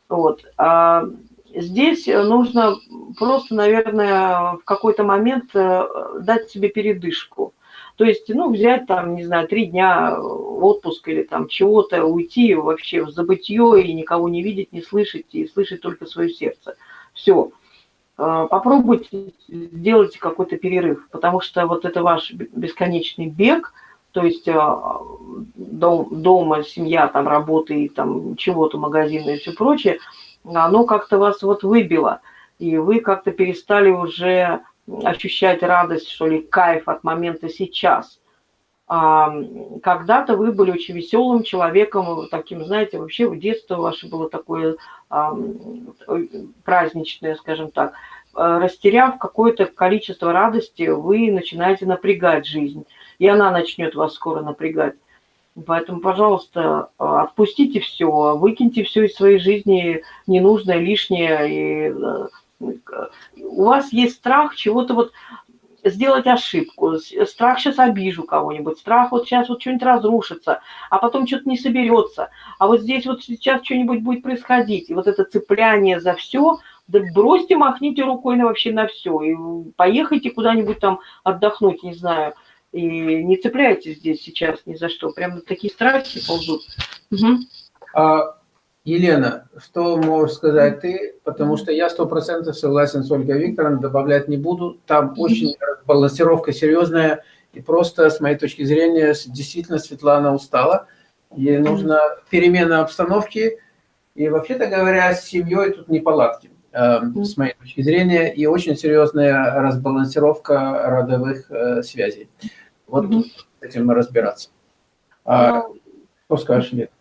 [SPEAKER 2] Вот. А Здесь э, нужно просто, наверное, в какой-то момент э, дать себе передышку. То есть, ну, взять там, не знаю, три дня отпуск или там чего-то, уйти вообще в забытье и никого не видеть, не слышать, и слышать только свое сердце. Все. Э, попробуйте сделать какой-то перерыв, потому что вот это ваш бесконечный бег, то есть дом, дома, семья, там, работы, и там, чего-то, магазины и все прочее – оно как-то вас вот выбило, и вы как-то перестали уже ощущать радость, что ли, кайф от момента сейчас. А, когда-то вы были очень веселым человеком, таким, знаете, вообще в детство ваше было такое а, праздничное, скажем так. Растеряв какое-то количество радости, вы начинаете напрягать жизнь, и она начнет вас скоро напрягать. Поэтому, пожалуйста, отпустите все, выкиньте все из своей жизни ненужное, лишнее. И э, у вас есть страх чего-то вот сделать ошибку, страх сейчас обижу кого-нибудь, страх вот сейчас вот что-нибудь разрушится, а потом что-то не соберется, а вот здесь вот сейчас что-нибудь будет происходить. И вот это цепляние за все, да бросьте, махните рукой на вообще на все, и поехайте куда-нибудь там отдохнуть, не знаю, и не цепляйтесь здесь сейчас ни за что. Прям такие страхи ползут. Угу.
[SPEAKER 1] А, Елена, что можешь сказать ты? Потому что я сто процентов согласен с Ольгой Викторовной, добавлять не буду. Там очень балансировка серьезная. И просто, с моей точки зрения, действительно Светлана устала. Ей нужна перемена обстановки. И вообще-то говоря, с семьей тут не палатки. Эм, с моей точки зрения, и очень серьезная разбалансировка родовых э, связей. Вот mm -hmm. с этим разбираться. А, ну, что скажешь, Лет?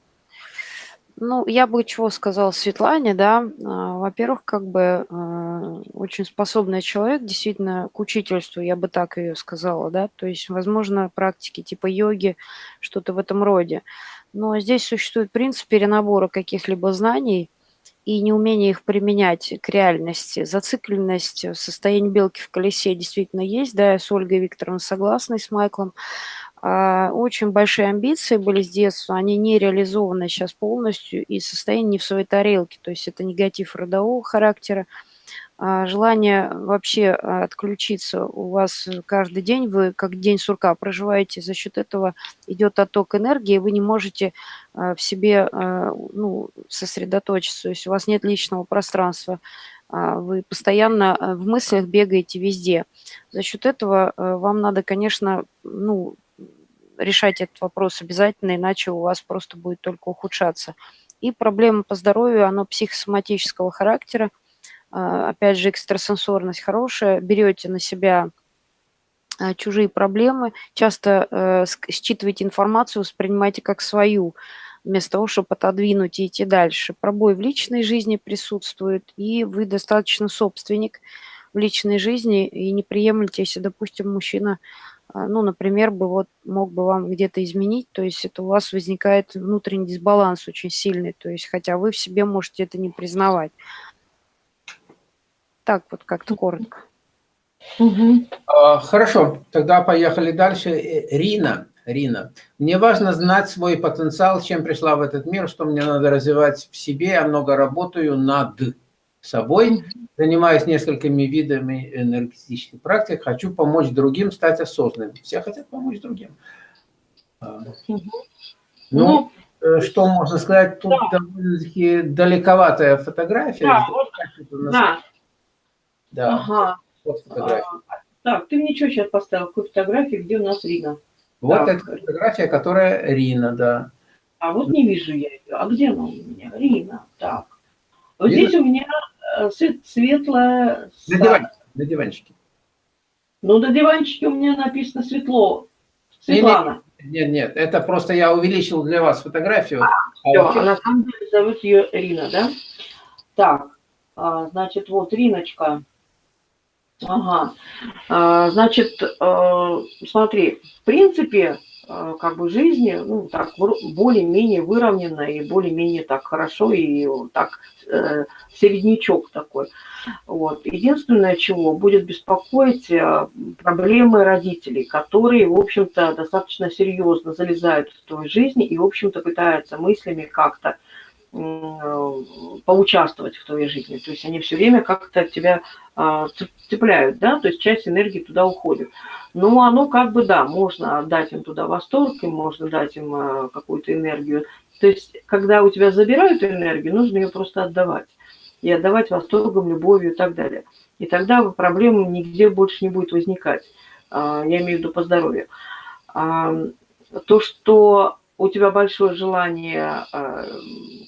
[SPEAKER 3] Ну, я бы чего сказал Светлане, да. А, во-первых, как бы э, очень способный человек, действительно, к учительству, я бы так ее сказала, да. То есть, возможно, практики типа йоги, что-то в этом роде. Но здесь существует принцип перенабора каких-либо знаний, и неумение их применять к реальности. Зацикленность в состоянии белки в колесе действительно есть, да, я с Ольгой Викторовной согласна, с Майклом. А, очень большие амбиции были с детства, они не реализованы сейчас полностью, и состояние не в своей тарелке, то есть это негатив родового характера. А, желание вообще а, отключиться у вас каждый день, вы как день сурка проживаете, за счет этого идет отток энергии, вы не можете в себе ну, сосредоточиться, то есть у вас нет личного пространства, вы постоянно в мыслях бегаете везде. За счет этого вам надо, конечно, ну, решать этот вопрос обязательно, иначе у вас просто будет только ухудшаться. И проблема по здоровью, она психосоматического характера. А, опять же, экстрасенсорность хорошая. Берете на себя а, чужие проблемы, часто э, считываете информацию, воспринимаете как свою, вместо того, чтобы отодвинуть и идти дальше. Пробой в личной жизни присутствует, и вы достаточно собственник в личной жизни, и не приемлете, если, допустим, мужчина а, ну, например, бы вот мог бы вам где-то изменить, то есть это у вас возникает внутренний дисбаланс очень сильный, то есть хотя вы в себе можете это не признавать. Так вот как-то коротко.
[SPEAKER 1] Угу. Хорошо, тогда поехали дальше. Э, Рина, Рина, мне важно знать свой потенциал, чем пришла в этот мир, что мне надо развивать в себе. Я много работаю над собой, занимаюсь несколькими видами энергетических практик, хочу помочь другим стать осознанными. Все хотят помочь другим. А, ну, ну, э, что можно сказать, тут да. довольно-таки далековатая фотография.
[SPEAKER 2] Да, вот, да. Да. Ага. Вот фотография. А, так, ты мне что сейчас поставил? Какую фотографию, где у нас Рина?
[SPEAKER 1] Вот так. эта фотография, которая Рина, да.
[SPEAKER 2] А вот не вижу я ее. А где она у меня? Рина. Так. Вот Рина? здесь у меня Э, светлое...
[SPEAKER 1] На, диван, на диванчике.
[SPEAKER 2] Ну, на диванчике у меня написано светло. Светлана.
[SPEAKER 1] Нет, нет, это просто я увеличил для вас фотографию. А,
[SPEAKER 2] а все, на самом деле зовут ее Рина, да? Так, а, значит, вот Риночка. Ага, а, значит, а, смотри, в принципе, а, как бы жизни, ну, так, более-менее выровненно и более-менее так хорошо, и так э, середнячок такой. Вот. Единственное, чего будет беспокоить, э, проблемы родителей, которые, в общем-то, достаточно серьезно залезают в твою жизнь и, в общем-то, пытаются мыслями как-то поучаствовать в твоей жизни. То есть они все время как-то тебя а, цепляют, да, то есть часть энергии туда уходит. Ну, оно как бы, да, можно дать им туда восторг, и можно дать им а, какую-то энергию. То есть, когда у тебя забирают энергию, нужно ее просто отдавать. И отдавать восторгом, любовью и так далее. И тогда проблем нигде больше не будет возникать. А, я имею в виду по здоровью. То, что у тебя большое желание э,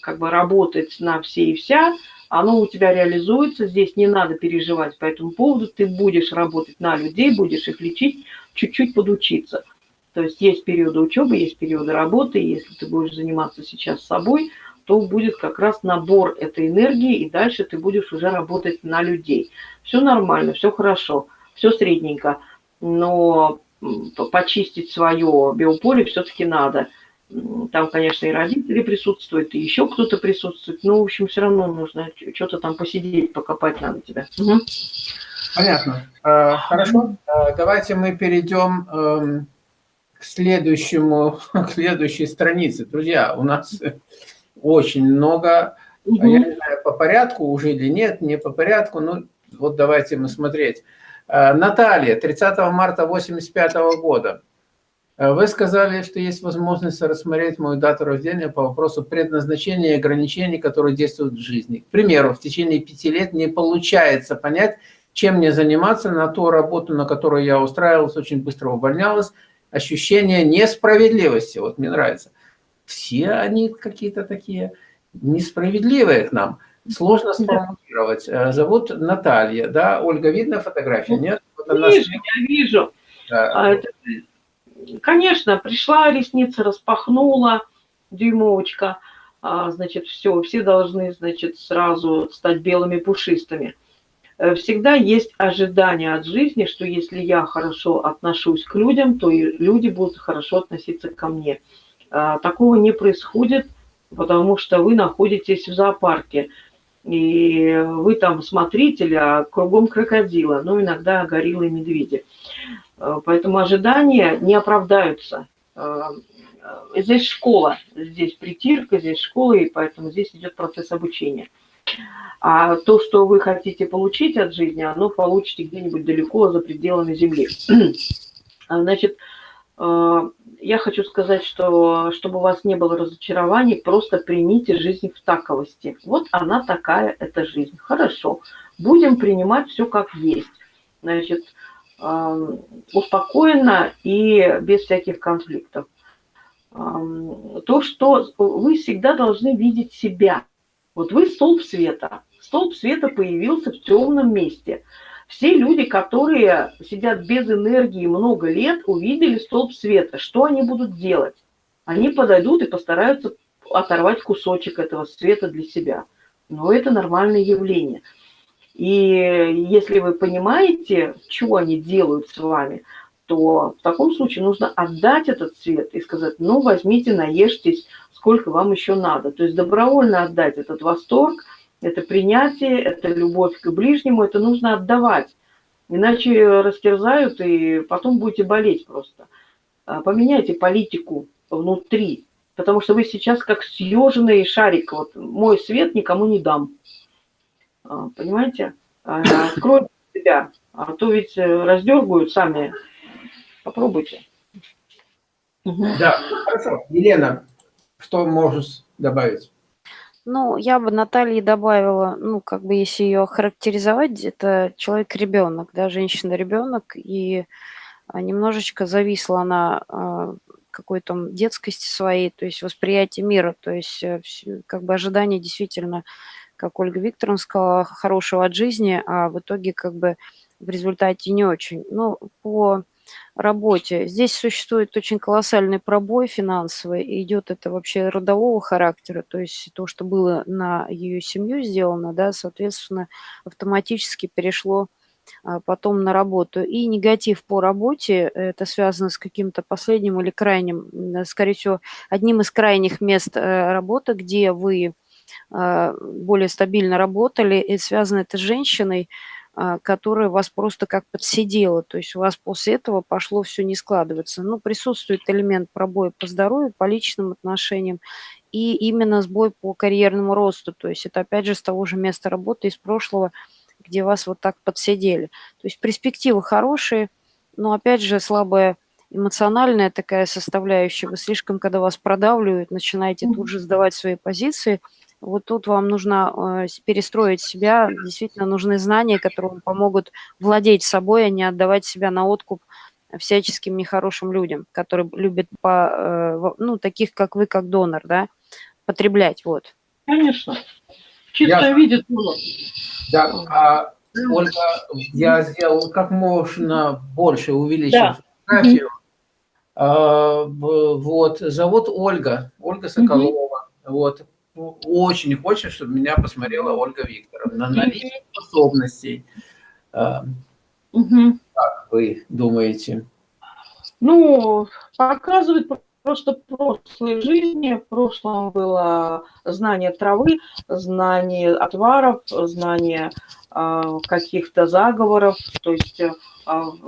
[SPEAKER 2] как бы работать на все и вся, оно у тебя реализуется, здесь не надо переживать по этому поводу, ты будешь работать на людей, будешь их лечить, чуть-чуть подучиться. То есть есть периоды учебы, есть периоды работы, если ты будешь заниматься сейчас собой, то будет как раз набор этой энергии, и дальше ты будешь уже работать на людей. Все нормально, все хорошо, все средненько, но почистить свое биополе все-таки надо – там, конечно, и родители присутствуют, и еще кто-то присутствует. Но, в общем, все равно нужно что-то там посидеть, покопать надо тебя. Угу.
[SPEAKER 1] Понятно. А, хорошо. А, давайте мы перейдем эм, к следующему, (laughs) к следующей странице. Друзья, у нас очень много, угу. я не знаю, по порядку уже или нет, не по порядку, ну вот давайте мы смотреть. Наталья, 30 марта 85 года. Э, вы сказали, что есть возможность рассмотреть мою дату рождения по вопросу предназначения и ограничений, которые действуют в жизни. К примеру, в течение пяти лет не получается понять, чем мне заниматься, на ту работу, на которую я устраивалась, очень быстро увольнялась. Ощущение несправедливости, вот мне нравится. Все они какие-то такие несправедливые к нам. Сложно сформулировать. Э, зовут Наталья, да? Ольга, видно фотография, нет?
[SPEAKER 2] Вот она вижу, я вижу. Да. А, это Конечно, пришла, ресницы распахнула, дюймовочка, а, значит, все, все должны, значит, сразу стать белыми пушистыми. Э, всегда есть ожидание от жизни, что если я хорошо отношусь к людям, то и люди будут хорошо относиться ко мне. А, такого не происходит, потому что вы находитесь в зоопарке, и вы там смотритель, а кругом крокодила, ну, иногда гориллы и медведи. Э, поэтому ожидания не оправдаются. Э, здесь школа, здесь притирка, здесь школа, и поэтому здесь идет процесс обучения. А то, что вы хотите получить от жизни, оно получите где-нибудь далеко за пределами Земли. (clears throat) Значит, э, я хочу сказать, что чтобы у вас не было разочарований, просто примите жизнь в таковости. Вот она такая, эта жизнь. Хорошо, будем принимать все как есть. Значит, успокоенно и без всяких конфликтов. То, что вы всегда должны видеть себя. Вот вы столб света. Столб света появился в темном месте. Все люди, которые сидят без энергии много лет, увидели столб света. Что они будут делать? Они подойдут и постараются оторвать кусочек этого света для себя. Но это нормальное явление. И если вы понимаете, что они делают с вами, то в таком случае нужно отдать этот цвет и сказать, ну, возьмите, наешьтесь, сколько вам еще надо. То есть добровольно отдать этот восторг, это принятие, это любовь к ближнему, это нужно отдавать. Иначе растерзают, и потом будете болеть просто. А, поменяйте политику внутри, потому что вы сейчас как съеженный шарик. Вот мой свет никому не дам. А, понимаете? А, откройте себя, а то ведь э, раздергают сами. Попробуйте.
[SPEAKER 1] Да, хорошо. Елена, что можешь добавить?
[SPEAKER 3] Ну, я бы Наталье добавила, ну, как бы если ее характеризовать, это человек-ребенок, да, женщина-ребенок, и немножечко зависла она какой-то детскости своей, то есть восприятие мира, то есть э, как бы ожидание действительно как Ольга Викторовна сказала, хорошего от жизни, а в итоге как бы в результате не очень. Ну, по работе. Здесь существует очень колоссальный пробой финансовый, и идет это вообще родового характера, то есть то, что было на ее семью сделано, да, соответственно, автоматически перешло а, потом на работу. И негатив по работе, это связано с каким-то последним или крайним, скорее всего, одним из крайних мест э, работы, где вы более стабильно работали, и связано это с женщиной, а, которая вас просто как подсидела, то есть у вас после этого пошло все не складываться. Ну, присутствует элемент пробоя по здоровью, по личным отношениям, и именно сбой по карьерному росту, то есть это опять же с того же места работы из прошлого, где вас вот так подсидели. То есть перспективы хорошие, но опять же слабая эмоциональная такая составляющая. Вы слишком, когда вас продавливают, начинаете тут же сдавать свои позиции – вот тут вам нужно э, перестроить себя, действительно нужны знания, которые вам помогут владеть собой, а не отдавать себя на откуп всяческим нехорошим людям, которые любят, по, э, ну, таких, как вы, как донор, да, потреблять, вот.
[SPEAKER 2] Конечно. Чисто я... видит
[SPEAKER 1] Да, а, Ольга, я сделал как можно больше, увеличил да. фотографию. А, вот, зовут Ольга, Ольга Соколова. Вот, очень хочет, чтобы меня посмотрела Ольга Викторовна. Наличие способностей. Угу. Как вы думаете?
[SPEAKER 2] Ну, показывает просто прошлой жизни. В прошлом было знание травы, знание отваров, знание э, каких-то заговоров. То есть э,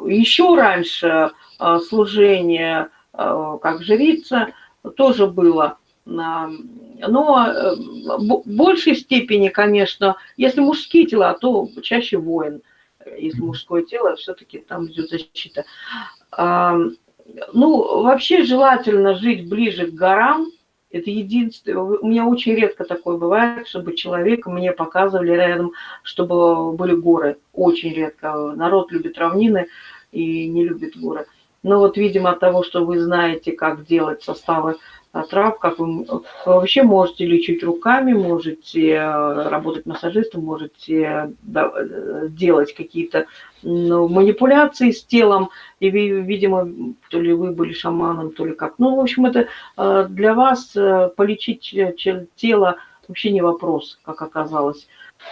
[SPEAKER 2] еще раньше э, служение э, как жрица тоже было но э, в большей степени, конечно, если мужские тела, то чаще воин. Если мужское тело, все-таки там идет защита. Ну, вообще желательно жить ближе к горам. Это единственное. У меня очень редко такое бывает, чтобы человек мне показывали рядом, чтобы были горы. Очень редко. Народ любит равнины и не любит горы. Но вот, видимо, от того, что вы знаете, как делать составы трав, как вы, вообще можете лечить руками, можете э, работать массажистом, можете делать какие-то ну, манипуляции с телом, и, видимо, то ли вы были шаманом, то ли как. Ну, в общем, это э, для вас э, полечить тело вообще не вопрос, как оказалось.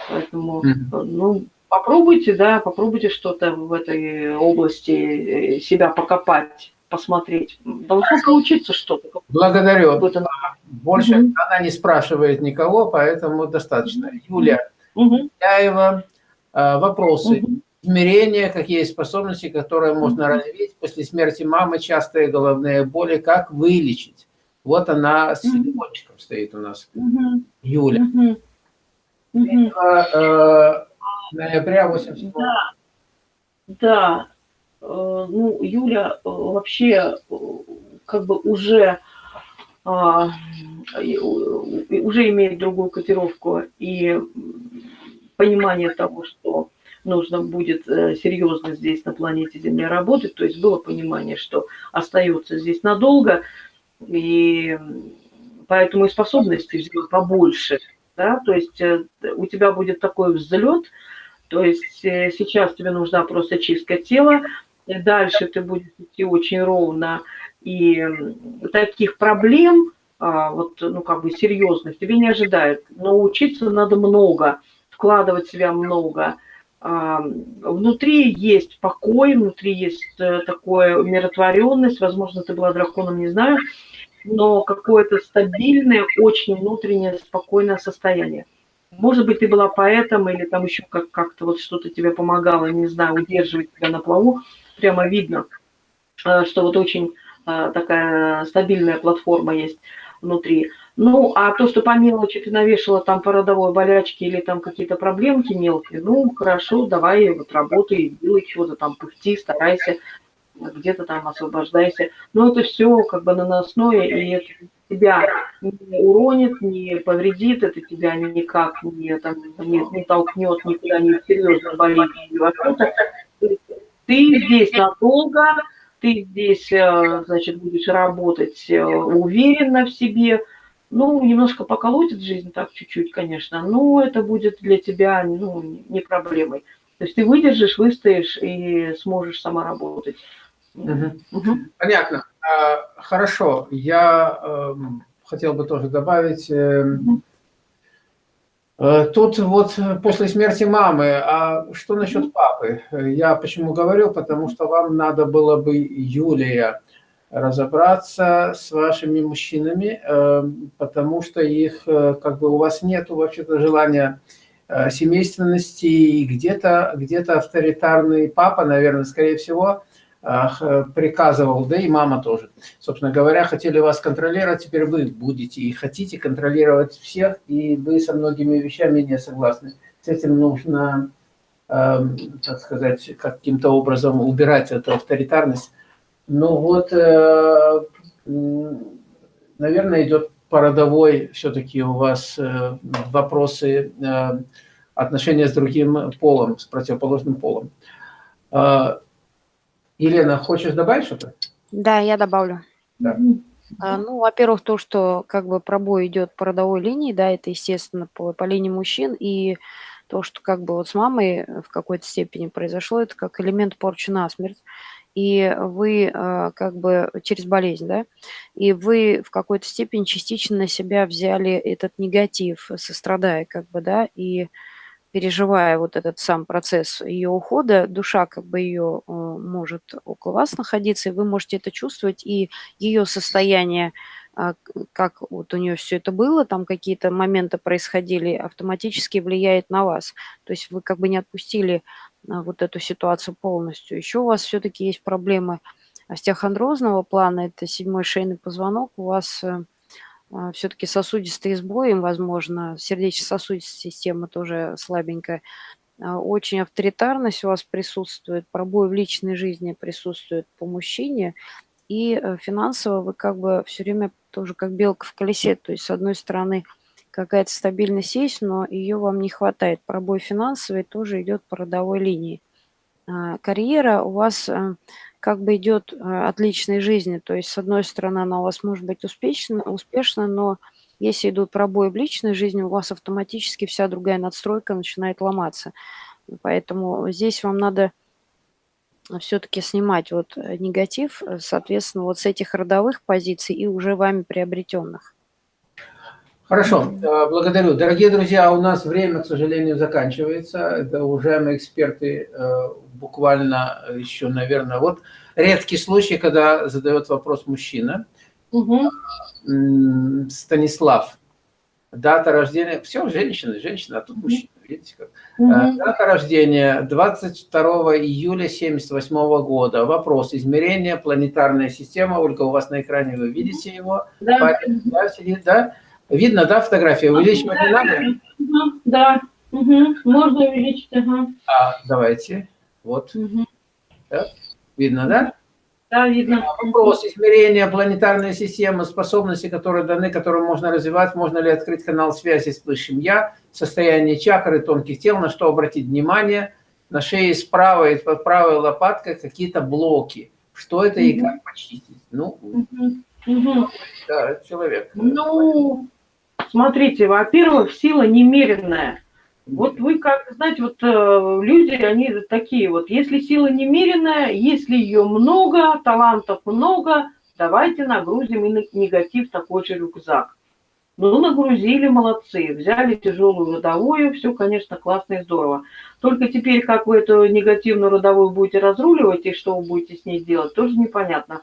[SPEAKER 2] Поэтому, ну, попробуйте, да, попробуйте что-то в этой области себя покопать посмотреть. Должно получиться что-то.
[SPEAKER 1] Благодарю. Больше угу. она не спрашивает никого, поэтому достаточно. Юля, угу. Яева, а, вопросы. Угу. Измерения, какие способности, которые можно угу. развить после смерти мамы, частые головные боли, как вылечить. Вот она с телефончиком стоит у нас. Угу. Юля. Угу. 3 э, ноября 87
[SPEAKER 2] Да, да. Э, ну, Юля э, вообще э, как бы уже, а, уже имеет другую котировку и понимание того, что нужно будет серьезно здесь на планете Земля работать, то есть было понимание, что остается здесь надолго, и поэтому и способностей взять побольше, да, то есть у тебя будет такой взлет, то есть сейчас тебе нужна просто чистка тела, и дальше ты будешь идти очень ровно, и таких проблем, а, вот, ну, как бы серьезных тебе не ожидают. Но учиться надо много, вкладывать в себя много. А, внутри есть покой, внутри есть э, такое умиротворенность, возможно, ты была драконом, не знаю, но какое-то стабильное, очень внутреннее, спокойное состояние. Может быть, ты была поэтом или там еще как- как-то вот что-то тебе помогало, не знаю, удерживать тебя на плаву прямо видно, э, что вот очень э, такая стабильная платформа есть внутри. Ну, а то, что по мелочи ты навешала там по родовой болячке или там какие-то проблемки мелкие, ну, хорошо, давай вот работай, делай чего-то там, пыхти, старайся, где-то там освобождайся. Но это все как бы наносное, и это тебя не уронит, не повредит, это тебя никак не, там, не, не толкнет никуда, не серьезно болит или что-то. Ты здесь надолго, ты здесь, э, значит, будешь работать э, уверенно в себе. Ну, немножко поколотит жизнь так чуть-чуть, конечно, но это будет для тебя ну, не проблемой. То есть ты выдержишь, выстоишь и сможешь сама работать.
[SPEAKER 1] Угу. Угу. Понятно. А, хорошо. Я э, хотел бы тоже добавить. Э, угу. Э, тут вот после смерти мамы, а что насчет папы? Я почему говорю? Потому что вам надо было бы, Юлия, разобраться с вашими мужчинами, э, потому что их, э, как бы у вас нет вообще-то желания семейственности, и где-то где, -то, авторитарный папа, наверное, скорее всего, приказывал, да и мама тоже. Собственно говоря, хотели вас контролировать, теперь вы будете и хотите контролировать всех, и вы со многими вещами не согласны. С этим нужно, э, так сказать, каким-то образом убирать эту авторитарность. Ну вот, э, наверное, идет породовой все-таки у вас э, вопросы э, отношения с другим полом, с противоположным полом. Елена, хочешь добавить что-то?
[SPEAKER 3] Да, я добавлю.
[SPEAKER 1] Да.
[SPEAKER 3] А, ну, во-первых, то, что как бы пробой идет по родовой линии, да, это, естественно, по, по линии мужчин, и то, что как бы вот с мамой в какой-то степени произошло, это как элемент порчи насмерть, и вы а, как бы через болезнь, да, и вы в какой-то степени частично на себя взяли этот негатив, сострадая, как бы, да, и переживая вот этот сам процесс ее ухода, душа как бы ее э, может около вас находиться, и вы можете это чувствовать, и ее состояние, а, как вот у нее все это было, там какие-то моменты происходили, автоматически влияет на вас. То есть вы как бы не отпустили а, вот эту ситуацию полностью. Еще у вас все-таки есть проблемы остеохондрозного плана, это седьмой шейный позвонок, у вас э, все-таки сосудистые сбои, возможно, сердечно-сосудистая система тоже слабенькая. А, очень авторитарность у вас присутствует, пробой в личной жизни присутствует по мужчине, и э, финансово вы как бы все время тоже как белка в колесе, то есть с одной стороны какая-то стабильность есть, но ее вам не хватает. Пробой финансовый тоже идет по родовой линии. А, карьера у вас э, как бы идет э, от личной жизни. То есть, с одной стороны, она у вас может быть успешна, успешна но если идут пробои в личной жизни, у вас автоматически вся другая надстройка начинает ломаться. Поэтому здесь вам надо все-таки снимать вот э, негатив, э, соответственно, вот с этих родовых позиций и уже вами приобретенных.
[SPEAKER 1] Хорошо, благодарю. Дорогие друзья, у нас время, к сожалению, заканчивается. Это уважаемые эксперты буквально еще, наверное, вот редкий случай, когда задает вопрос мужчина. Угу. Станислав. Дата рождения, все, женщина, женщина, а тут мужчина, видите как. Угу. Дата рождения 22 июля 78 года. Вопрос, измерение, планетарная система, Ольга, у вас на экране вы видите его? Да. Парень, да, сидит, да? Видно, да, фотография? Увеличивать не надо?
[SPEAKER 2] Да, угу. можно увеличить. Ага.
[SPEAKER 1] А, давайте. Вот.
[SPEAKER 2] Угу.
[SPEAKER 1] Видно, да?
[SPEAKER 2] Да, видно.
[SPEAKER 1] Вопрос измерения планетарной системы, способности, которые даны, которые можно развивать, можно ли открыть канал связи с Высшим Я, состояние чакры, тонких тел, на что обратить внимание, на шее справа и под правой лопаткой какие-то блоки. Что это и как почистить? Ну, да, человек.
[SPEAKER 2] Ну, смотрите, во-первых, сила немеренная. Вот вы как, знаете, вот э, люди, они такие вот, если сила немеренная, если ее много, талантов много, давайте нагрузим и негатив такой же рюкзак. Ну, нагрузили, молодцы, взяли тяжелую родовую, все, конечно, классно и здорово. Только теперь, как вы эту негативную родовую будете разруливать и что вы будете с ней делать, тоже непонятно.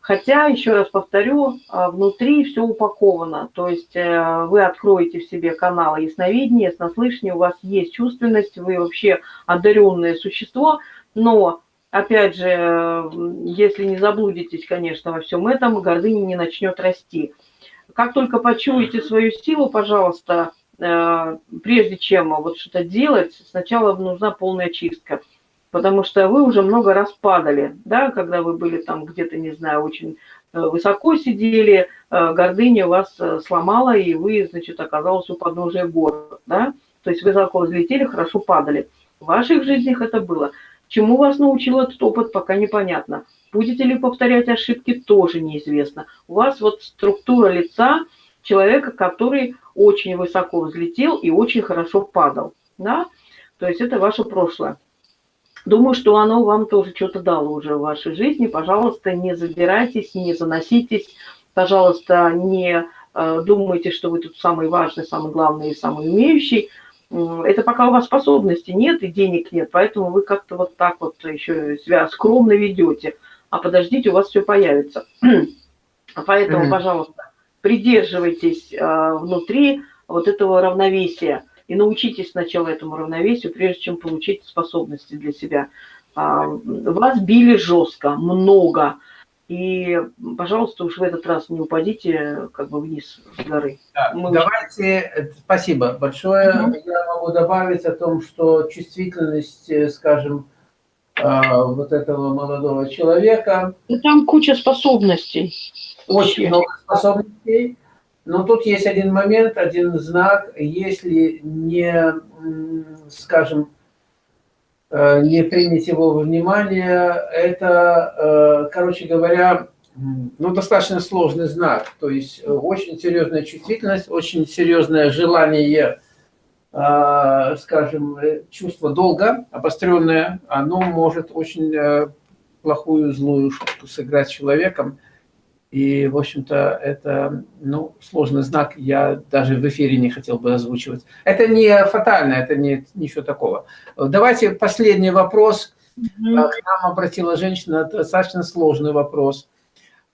[SPEAKER 2] Хотя, еще раз повторю, а, внутри все упаковано. То есть э, вы откроете в себе каналы ясновидения, яснослышания, у вас есть чувственность, вы вообще одаренное существо, но опять же, если не заблудитесь, конечно, во всем этом, гордыня не начнет расти. Как только почуете свою силу, пожалуйста, э, прежде чем вот что-то делать, сначала нужна полная чистка потому что вы уже много раз падали, да, когда вы были там где-то, не знаю, очень э, высоко сидели, э, гордыня вас э, сломала, и вы, значит, оказались у подножия гор, да, то есть высоко взлетели, хорошо падали. В ваших жизнях это было. Чему вас научил этот опыт, пока непонятно. Будете ли повторять ошибки, тоже неизвестно. У вас вот структура лица человека, который очень высоко взлетел и очень хорошо падал, да, то есть это ваше прошлое. Думаю, что оно вам тоже что-то дало уже в вашей жизни. Пожалуйста, не забирайтесь, не заноситесь. Пожалуйста, не э, думайте, что вы тут самый важный, самый главный и самый умеющий. Это пока у вас способности нет и денег нет, поэтому вы как-то вот так вот еще себя скромно ведете. А подождите, у вас все появится. (clears throat) Поэтому, пожалуйста, придерживайтесь э, внутри вот этого равновесия и научитесь сначала этому равновесию, прежде чем получить способности для себя. А, вас били жестко, много. И, пожалуйста, уж в этот раз не упадите как бы вниз с горы.
[SPEAKER 1] Да, Мы давайте, уже... спасибо большое. Угу. Я могу добавить о том, что чувствительность, э, скажем, а, вот этого молодого человека...
[SPEAKER 2] И там куча способностей.
[SPEAKER 1] Очень много способностей. Но тут есть один момент, один знак, если не, скажем, э, не принять его во внимание, это, э, короче говоря, ну, достаточно сложный знак. То есть э, очень серьезная чувствительность, очень серьезное желание, скажем, чувство долга, обостренное, оно может очень плохую, злую шутку сыграть человеком. И, в общем-то, это ну, сложный знак, я даже в эфире не хотел бы озвучивать. Это не фатально, это не ничего такого. Давайте последний вопрос. Mm -hmm. К нам обратила женщина, достаточно сложный вопрос.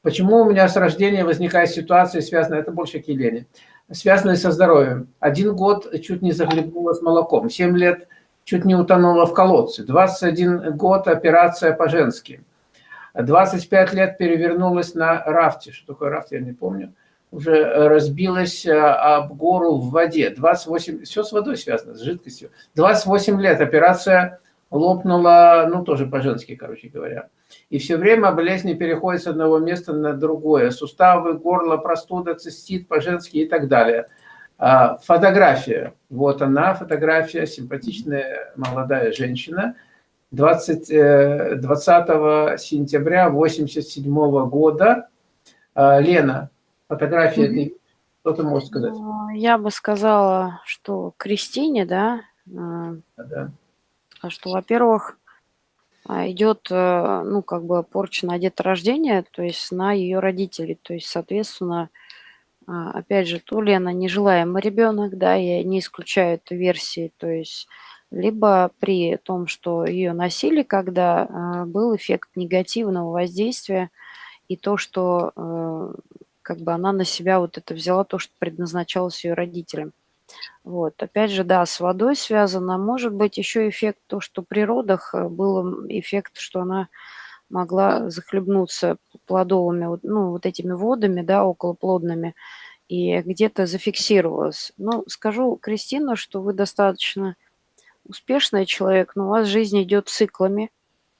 [SPEAKER 1] Почему у меня с рождения возникает ситуация, связанная, это больше к Елене, связанная со здоровьем? Один год чуть не захлебнулась молоком, 7 лет чуть не утонула в колодце, 21 год операция по-женски. 25 лет перевернулась на рафте. Что такое рафт, я не помню. Уже разбилась э, об гору в воде. 28, все с водой связано, с жидкостью. 28 лет операция лопнула, ну, тоже по-женски, короче говоря. И все время болезни переходят с одного места на другое. Суставы, горло, простуда, цистит по-женски и так далее. А, фотография. Вот она, фотография, симпатичная молодая женщина – 20, 20 э, сентября 87 года. А, Лена, фотография, mm -hmm. что ты можешь сказать?
[SPEAKER 3] Ну, я бы сказала, что Кристине, да, а, да. что, во-первых, а, идет, э, ну, как бы порча на деторождение, то есть на ее родителей, то есть, соответственно, опять же, то ли она нежелаемый ребенок, да, я не исключаю эту версии, то есть либо при том, что ее носили, когда э, был эффект негативного воздействия и то, что э, как бы она на себя вот это взяла, то, что предназначалось ее родителям. Вот. Опять же, да, с водой связано. Может быть еще эффект то, что при родах э, был эффект, что она могла захлебнуться плодовыми, ну, вот этими водами, да, околоплодными, и где-то зафиксировалось. Ну, скажу, Кристина, что вы достаточно успешный человек, но у вас жизнь идет циклами.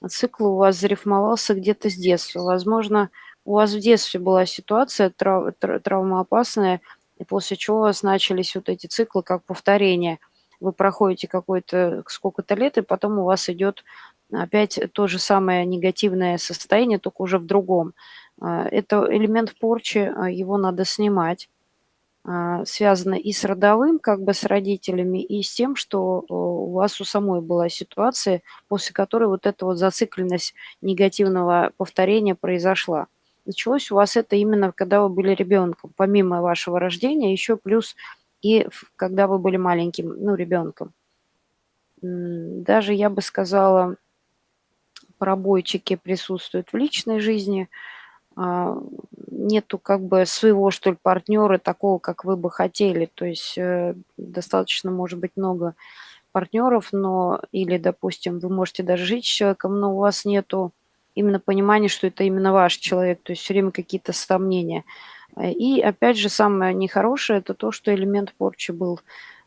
[SPEAKER 3] А цикл у вас зарифмовался где-то с детства. Возможно, у вас в детстве была ситуация трав травмоопасная, и после чего у вас начались вот эти циклы как повторение. Вы проходите какое-то сколько-то лет, и потом у вас идет опять то же самое негативное состояние, только уже в другом. А, это элемент порчи, а, его надо снимать. А, связано и с родовым, как бы с родителями, и с тем, что у вас у самой была ситуация, после которой вот эта вот зацикленность негативного повторения произошла. Началось у вас это именно, когда вы были ребенком, помимо вашего рождения, еще плюс и когда вы были маленьким, ну, ребенком. Даже, я бы сказала, пробойчики присутствуют в личной жизни – нету как бы своего, что ли, партнера такого, как вы бы хотели. То есть э, достаточно, может быть, много партнеров, но или, допустим, вы можете даже жить с человеком, но у вас нету именно понимания, что это именно ваш человек, то есть все время какие-то сомнения. И опять же, самое нехорошее, это то, что элемент порчи был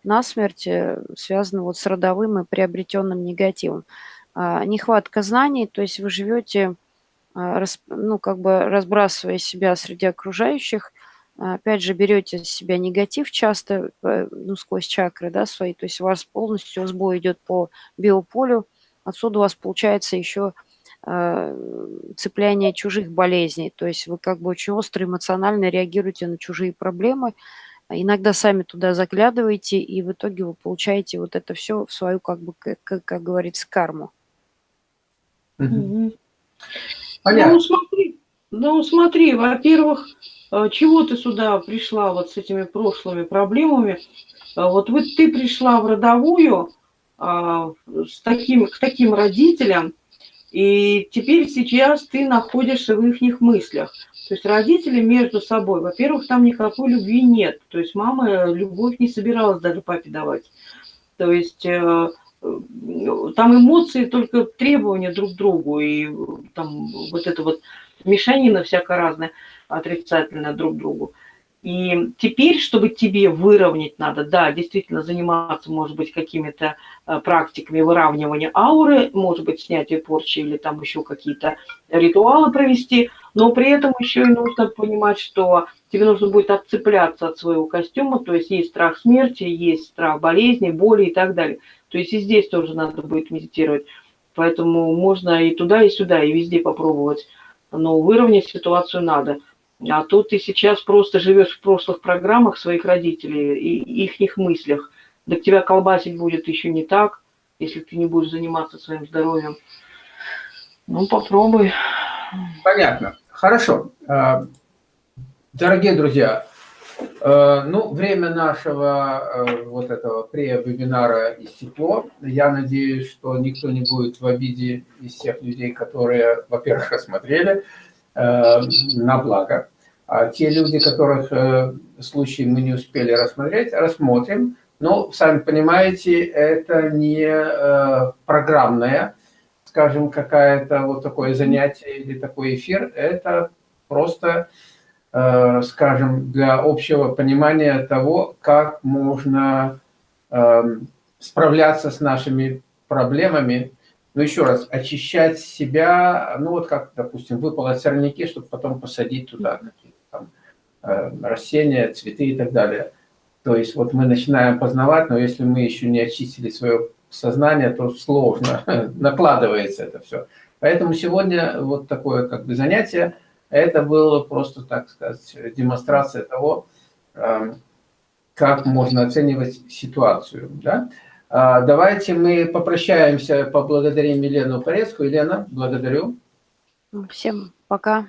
[SPEAKER 3] насмерть, э, связан вот с родовым и приобретенным негативом. А, нехватка знаний, то есть вы живете а, ну, как бы разбрасывая себя среди окружающих, опять же, берете из себя негатив часто, э, ну, сквозь чакры, да, свои, то есть у вас полностью сбой идет по биополю, отсюда у вас получается еще а, цепляние чужих болезней, то есть вы как бы очень остро эмоционально реагируете на чужие проблемы, иногда сами туда заглядываете, и в итоге вы получаете вот это все в свою, как бы, как, как говорится, карму.
[SPEAKER 2] Mm-hmm. Понятно. Ну, смотри, ну, смотри, во-первых, э, чего ты сюда пришла вот с этими прошлыми проблемами? Э, вот вы, ты пришла в родовую а, с таким, к таким родителям, и теперь сейчас ты находишься в их мыслях. То есть родители между собой, во-первых, там никакой любви нет. То есть мама любовь не собиралась даже папе давать. То есть э, там эмоции только требования друг к другу, и там вот это вот мешанина всякая разная, отрицательная друг другу. И теперь, чтобы тебе выровнять надо, да, действительно заниматься, может быть, какими-то э, практиками выравнивания ауры, может быть, снятие порчи или там еще какие-то ритуалы провести, но при этом еще и нужно понимать, что тебе нужно будет отцепляться от своего костюма, то есть есть страх смерти, есть страх болезни, боли и так далее. То есть и здесь тоже надо будет медитировать. Поэтому можно и туда, и сюда, и везде попробовать. Но выровнять ситуацию надо. А тут ты сейчас просто живешь в прошлых программах своих родителей и их мыслях. Да тебя колбасить будет еще не так, если ты не будешь заниматься своим здоровьем. Ну, попробуй.
[SPEAKER 1] Понятно. Хорошо. А, дорогие друзья, ну, время нашего э, вот этого пре-вебинара истекло. Я надеюсь, что никто не будет в обиде из тех людей, которые, во-первых, рассмотрели э, на благо. А те люди, которых случаи мы не успели рассмотреть, рассмотрим. Но, сами понимаете, это не программное, скажем, какое-то вот такое занятие или такой эфир. Это просто Э, скажем, для общего понимания того, как можно эм, справляться с нашими проблемами. Но еще раз, очищать себя, ну вот как, допустим, выпало сорняки, чтобы потом посадить туда какие-то там э, растения, цветы и так далее. То есть вот мы начинаем познавать, но если мы еще не очистили свое сознание, то сложно, (laughs) накладывается это все. Поэтому сегодня вот такое как бы занятие – это было просто, так сказать, демонстрация того, эм, как можно оценивать ситуацию. Да? А, давайте мы попрощаемся, поблагодарим Елену Порецкую. Елена, благодарю.
[SPEAKER 3] Всем пока.